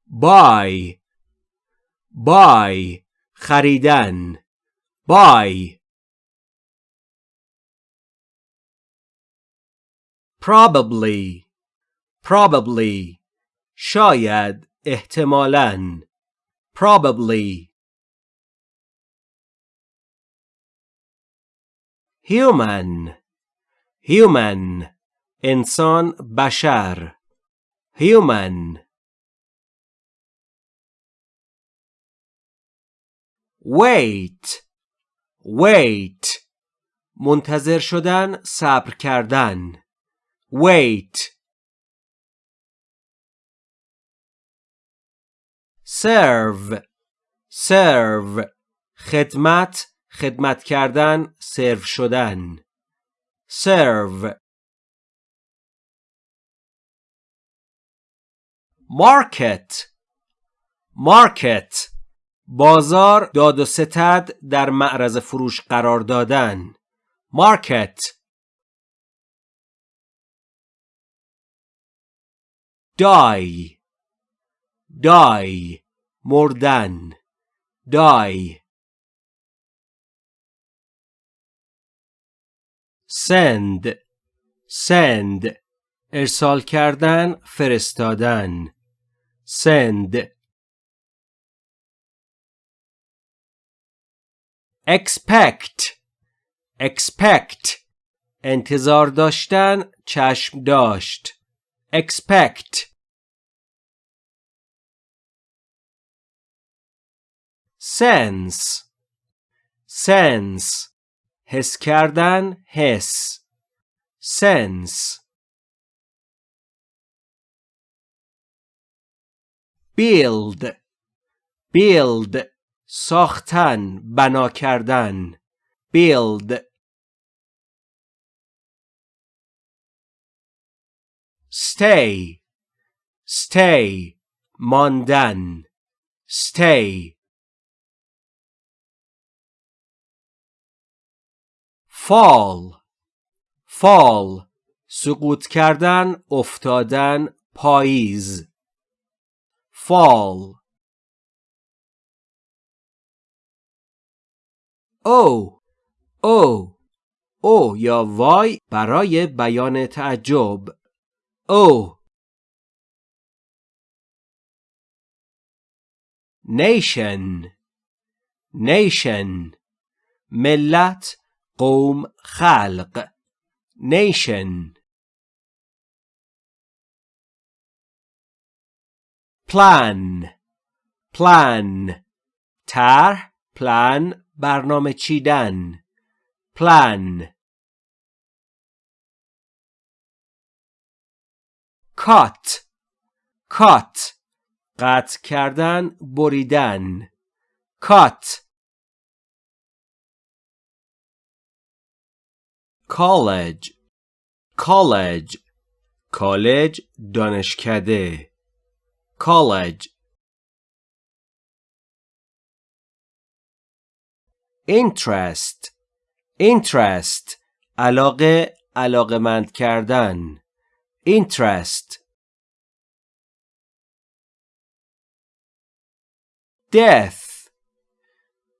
Buy. Buy. خریدن. Buy. probably probably شاید احتمالاً probably human human انسان بشر human wait wait منتظر شدن صبر کردن wait. Serve. Serve. خدمت خدمت کردن سرو شدن. Serve. Market. Market. بازار داد و ستد در معرض فروش قرار دادن. Market. Die die مردن die send send ارسال کردن فرستادن. send expect expect. انتظار داشتن چشم داشت. expect sense sense حس کردن حس sense build build ساختن بنا کردن build Stay stay ماندن stay. Fall fall سقوط کردن افتادن پاییز. Fall. او او او یا وای برای بیان تعجب. او nation nation ملت قوم خلق nation plan plan طرح plan برنامه چیدن plan Cut cut قطع کردن بریدن cut college college کالج دانشکده college interest interest علاقه علاقمند کردن interest death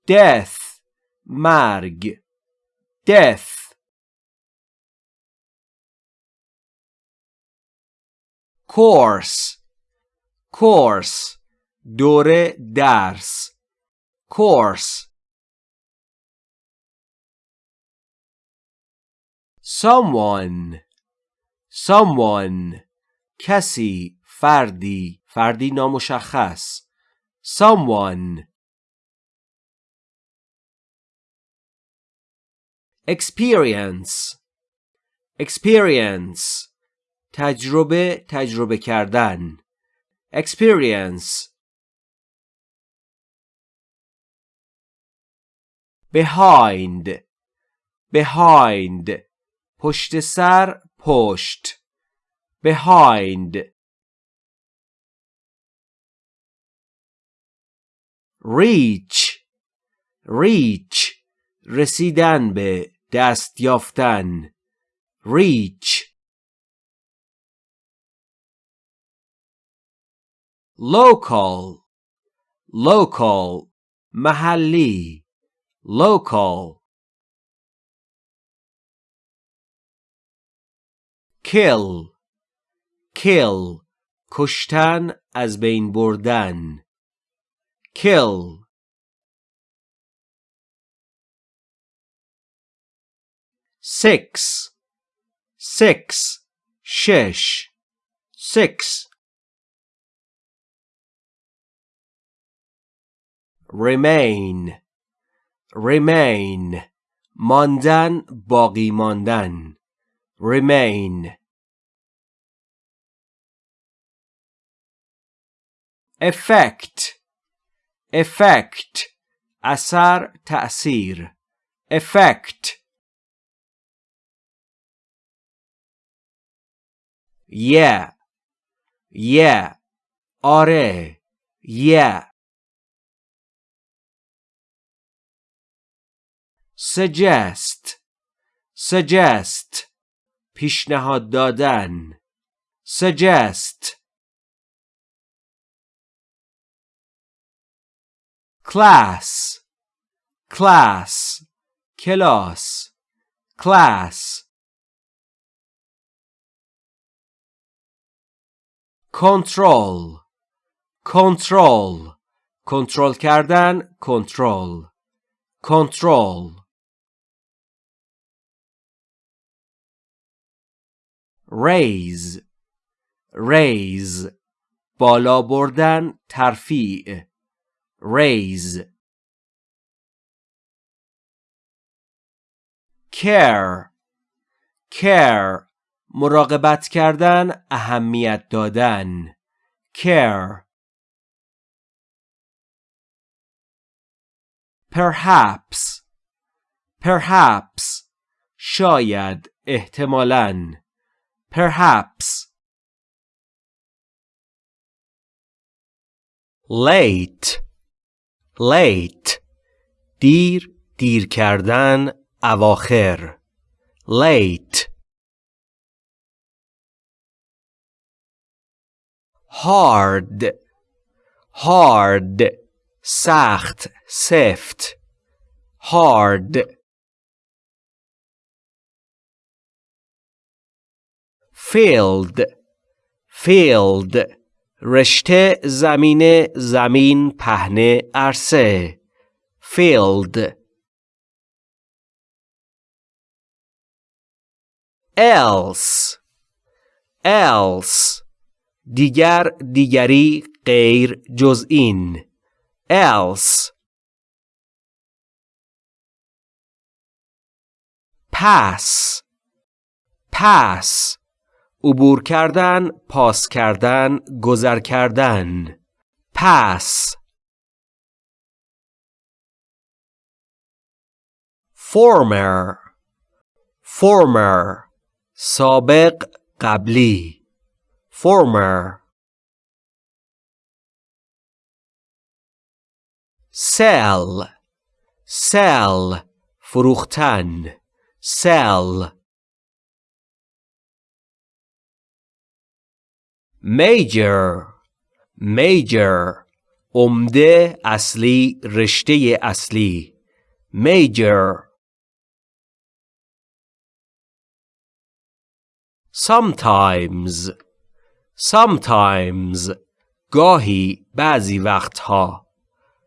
death مرگ death course course دوره درس course someone Someone کسی فردی فردی نامشخص someone experience experience تجربه تجربه کردن experience behind behind پشت سر پشت behind reach reach رسیدن به دست یافتن reach local local محلی local kill kill کشتن از بین بردن kill six six شش six remain remain ماندن باقی ماندن remain effect effect اثر تأثیر effect yeah yeah آره yeah suggest suggest پیشنهاد دادن suggest class class کلاس class control control کنترل کردن کنترل control raise raise بالا بردن ترفیع Raise care care مراقبت کردن اهمیت دادن care perhaps perhaps شاید احتمالاً perhaps late late دیر دیر کردن اواخر late hard hard سخت سفت hard filled field رشته زمین زمین پهنه عرصه. Field. Else. Else. دیگر دیگری غیر جز این. Else. Pass. Pass. عبور کردن پاس کردن گذر کردن. pass former. former. سابق قبلی. former. sell. sell فروختن. sell. Major major عمده اصلی رشته اصلی major sometimes sometimes گاهی بعضی وقتها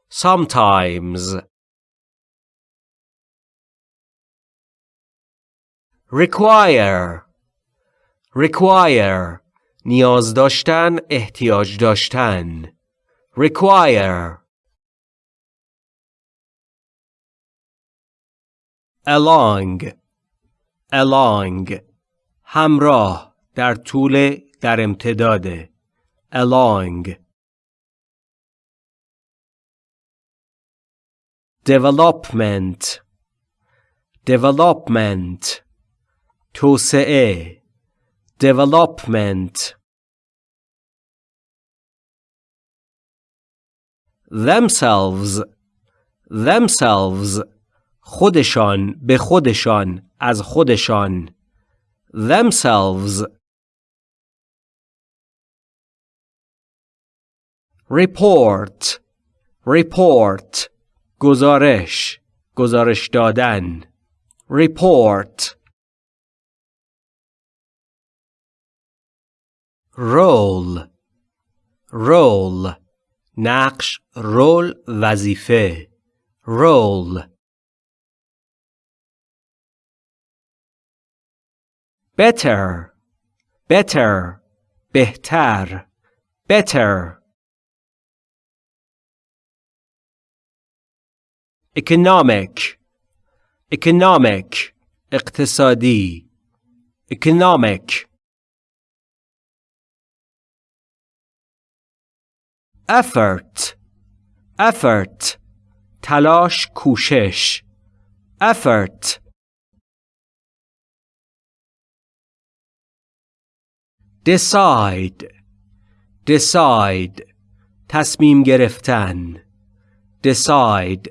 sometimes require require نیاز داشتن احتیاج داشتن require along along همراه در طول در امتداد along development development توسعه development themselves themselves خودشان به خودشان از خودشان themselves report report گزارش گزارش دادن report رول رول نقش رول وظیفه رول better better بهتر better economic economic اقتصادی economic effort effort تلاش کوشش effort decide decide تصمیم گرفتن decide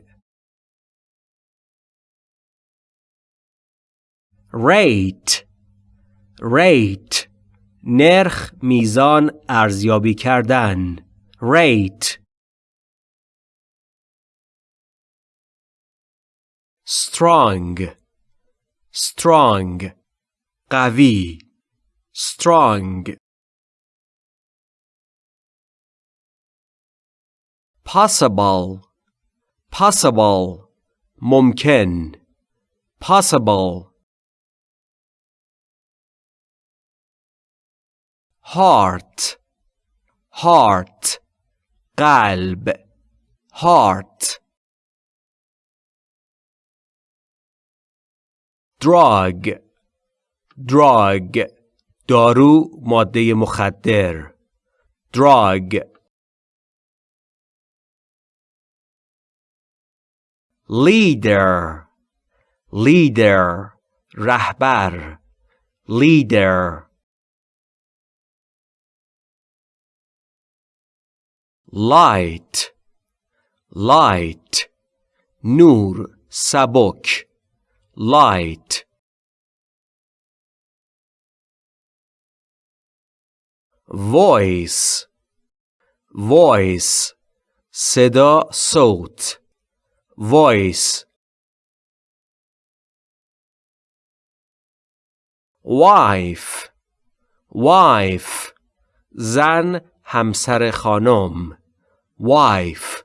rate rate نرخ میزان ارزیابی کردن rate strong strong قوی strong possible possible ممکن possible heart heart قلب heart drug drug دارو ماده مخدر drug leader leader رهبر leader light light نور سبک light voice voice صدا صوت voice wife wife زن همسر خانم wife.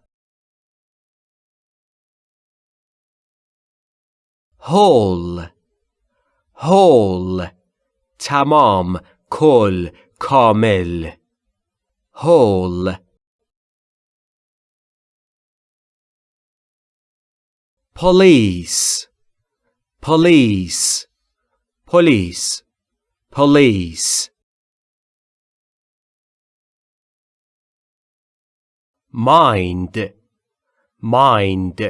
Whole whole tamam. Kol. Kamil whole police. Police. Police. Police. Mind mind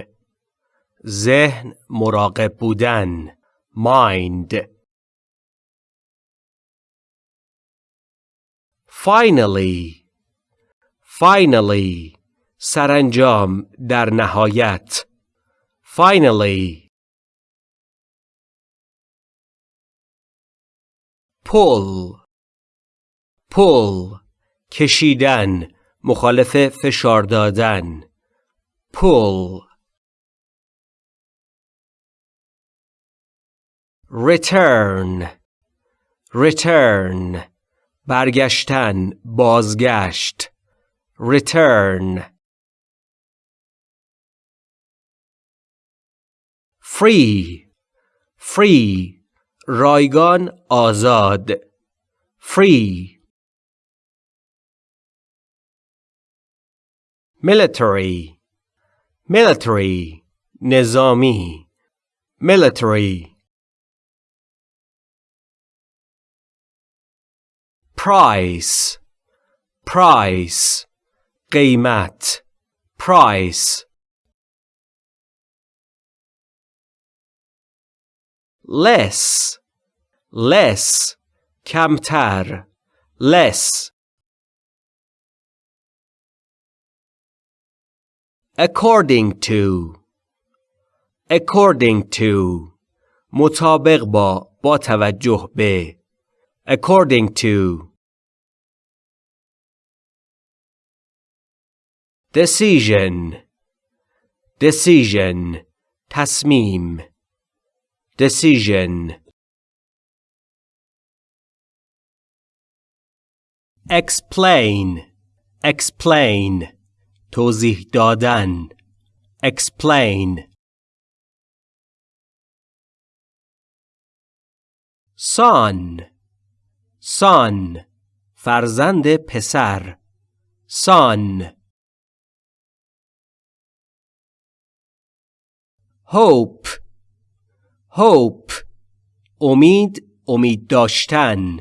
ذهن مراقب بودن mind finally finally سرانجام در نهایت finally pull pull کشیدن مخالف فشار دادن. Pull. Return. Return. برگشتن بازگشت. Return. Free. Free. رایگان آزاد. Free. military military نظامی military price price قیمت price less less کمتر less According to according to مطابق با با توجه به according to decision decision تصمیم decision explain explain توضیح دادن. Explain. Son. Son. فرزند پسر. Son. Hope. Hope. امید امید داشتن.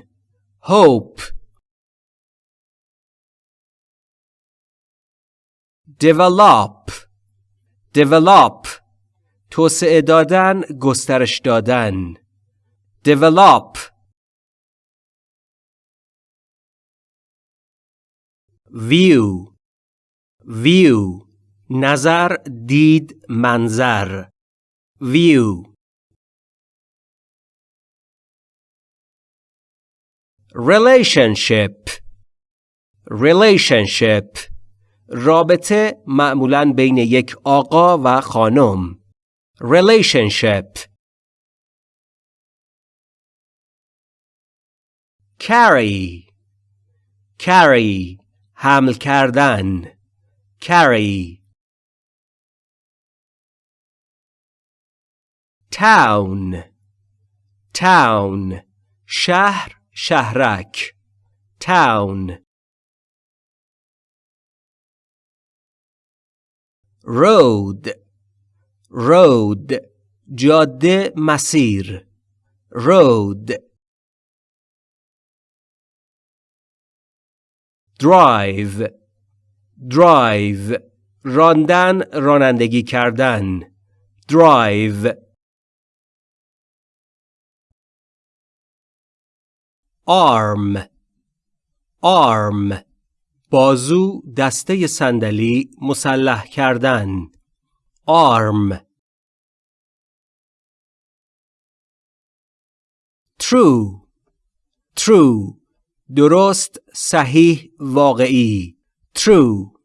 Hope. Develop develop توسعه دادن گسترش دادن develop view view نظر دید منظر view relationship relationship رابطه معمولا بین یک آقا و خانم relationship carry carry حمل کردن carry town town شهر شهرک town road road جاده مسیر road drive drive راندن رانندگی کردن drive arm arm بازو دسته صندلی مسلح کردن. arm true true درست صحیح واقعی. true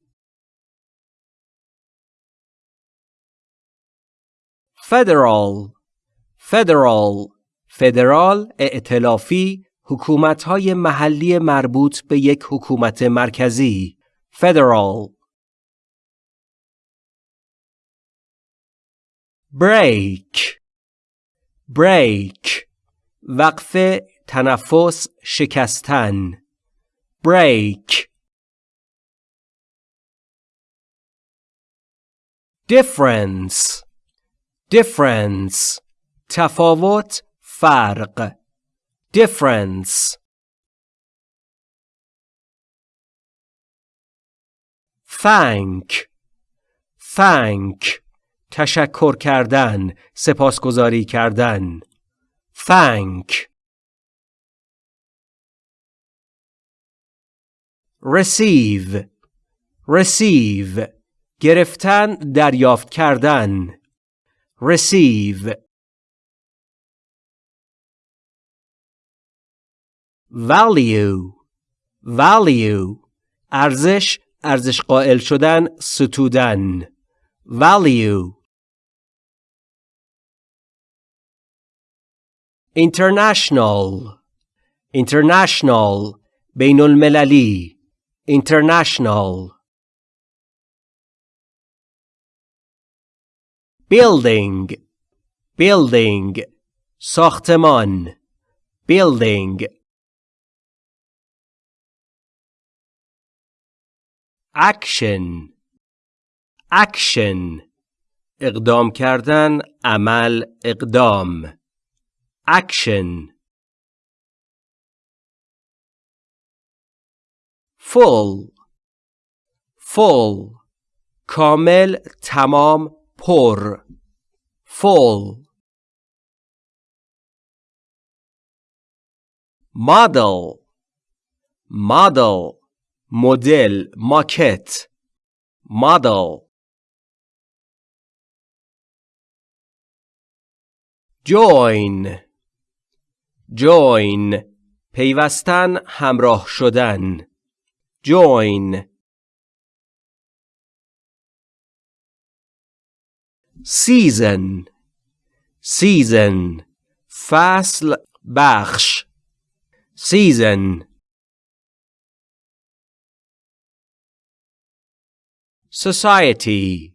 federal federal فدرال ائتلافی حکومت‌های محلی مربوط به یک حکومت مرکزی federal. Break. Break. وقف تنفس شکستن. Break. Difference. Difference. تفاوت فرق. difference thank thank تشکر کردن سپاسگزاری کردن thank receive receive گرفتن دریافت کردن receive Value value ارزش ارزش قائل شدن ستودن value international international بین المللی international building building ساختمان building action action اقدام کردن عمل اقدام action full full کامل تمام پر full model model مدل ماکت model join join پیوستن همراه شدن join season season فصل بخش season society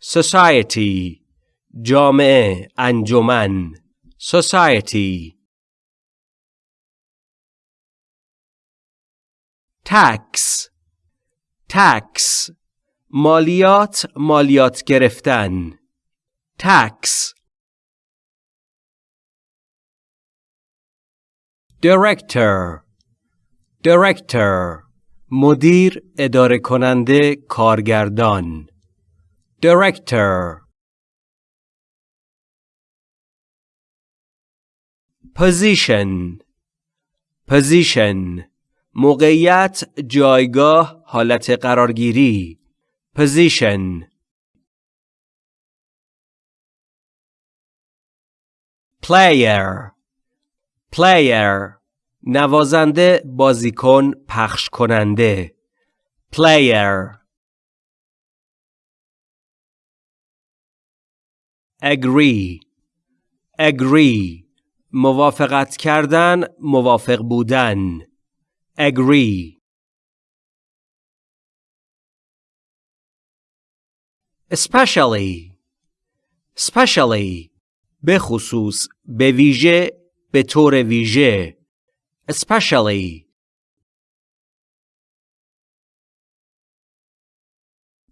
society جامعه انجمن society tax tax مالیات مالیات گرفتن tax director director مدیر اداره کننده کارگردان. Director. Position. Position. موقعیت جایگاه حالت قرارگیری. Position. Player. Player. نوازنده بازیکن پخش کننده player. Agree. Agree. موافقت کردن موافق بودن. Agree. Especially. Especially. به خصوص به ویژه به طور ویژه. especially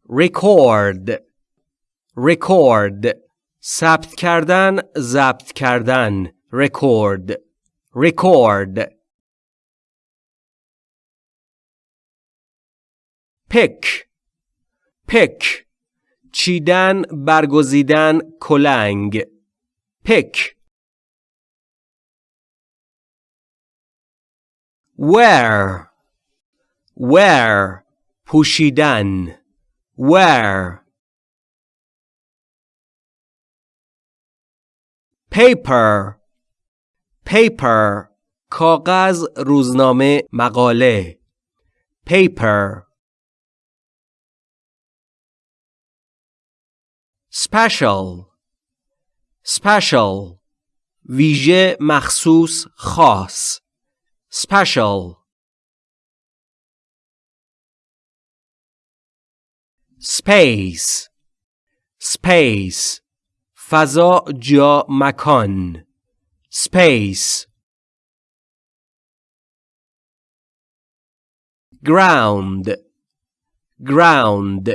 record record ثبت کردن ضبط کردن record record pick pick چیدن برگزیدن کلنگ pick wear wear پوشیدن wear paper paper کاغذ روزنامه مقاله paper special special ویژه مخصوص خاص special space space فضا جا مکان space ground ground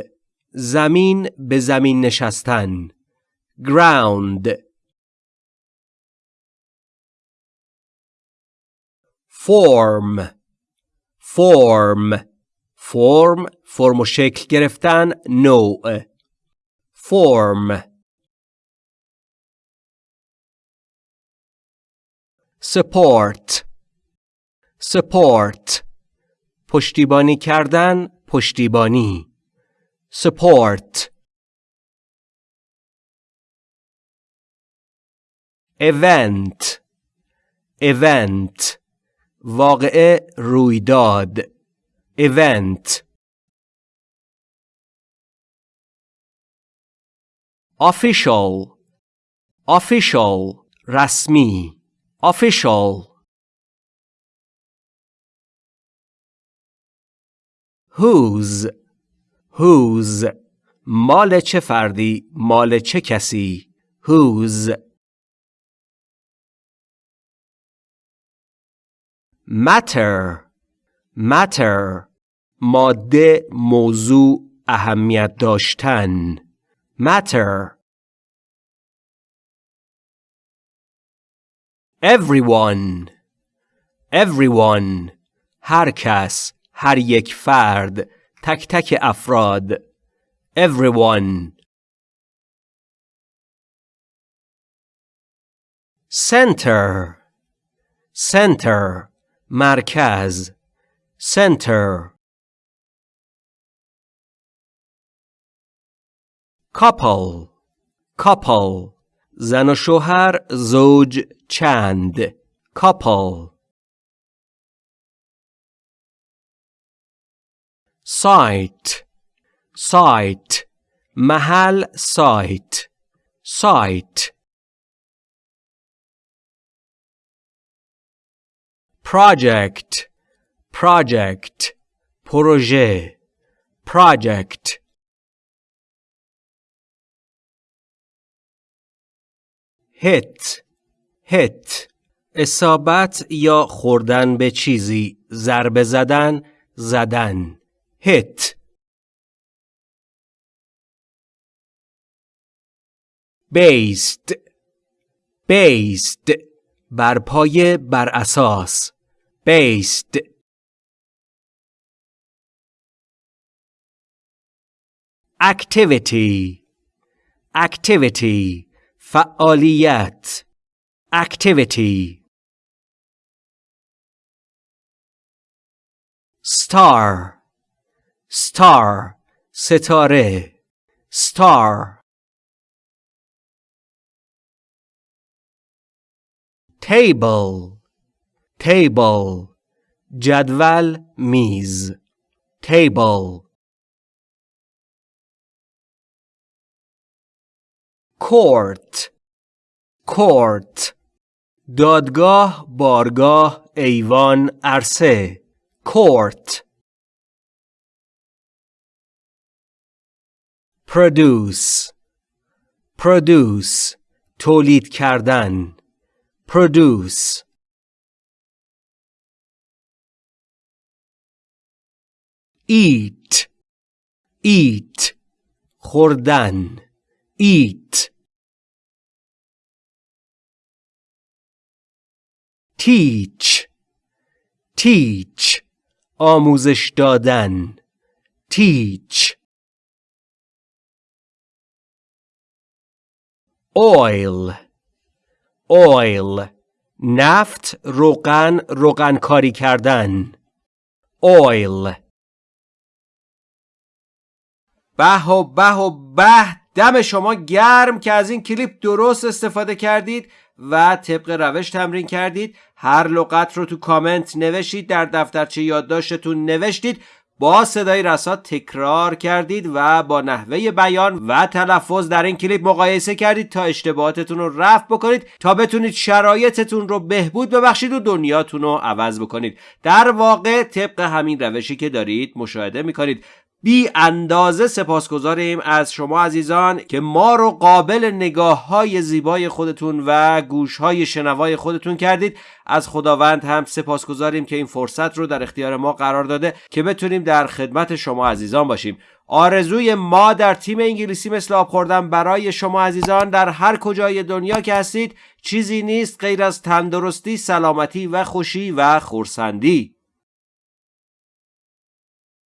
زمین به زمین نشستن ground Form form فرم فرم و شکل گرفتن نوع form support support پشتیبانی کردن پشتیبانی support event event واقعه رویداد event official official رسمی official whose whose مال چه فردی مال چه کسی whose matter matter ماده موضوع اهمیت داشتن matter everyone everyone هر کس هر یک فرد تک تک افراد everyone center center مرکز center couple couple زن و شوهر زوج چند couple site site محل site site Project. Project. پروژه project. Hit. Hit. اصابت یا خوردن به چیزی ضربه زدن زدن hit. Based. Based. بر پایه بر اساس based activity activity فعالیت activity star star ستاره star table Table جدول میز table court court دادگاه بارگاه ایوان عرصه court produce produce تولید کردن produce eat. Eat. خوردن. Eat. Teach. Teach. آموزش دادن. Teach. Oil. Oil. نفت روغن روغن کاری کردن. Oil. به و به و به. دم شما گرم که از این کلیپ درست استفاده کردید و طبق روش تمرین کردید. هر لغت رو تو کامنت نوشتید در دفترچه یادداشتتون نوشتید. با صدای رسا تکرار کردید و با نحوه بیان و تلفظ در این کلیپ مقایسه کردید تا اشتباهاتتون رو رفع بکنید تا بتونید شرایطتون رو بهبود ببخشید و دنیاتون رو عوض بکنید. در واقع طبق همین روشی که دارید مشاهده می‌کنید. بی اندازه سپاسگزاریم از شما عزیزان که ما رو قابل نگاه های زیبای خودتون و گوش های شنوای خودتون کردید. از خداوند هم سپاسگزاریم که این فرصت رو در اختیار ما قرار داده که بتونیم در خدمت شما عزیزان باشیم. آرزوی ما در تیم انگلیسی مثل آب خوردن برای شما عزیزان در هر کجای دنیا که هستید چیزی نیست غیر از تندرستی، سلامتی و خوشی و خورسندی.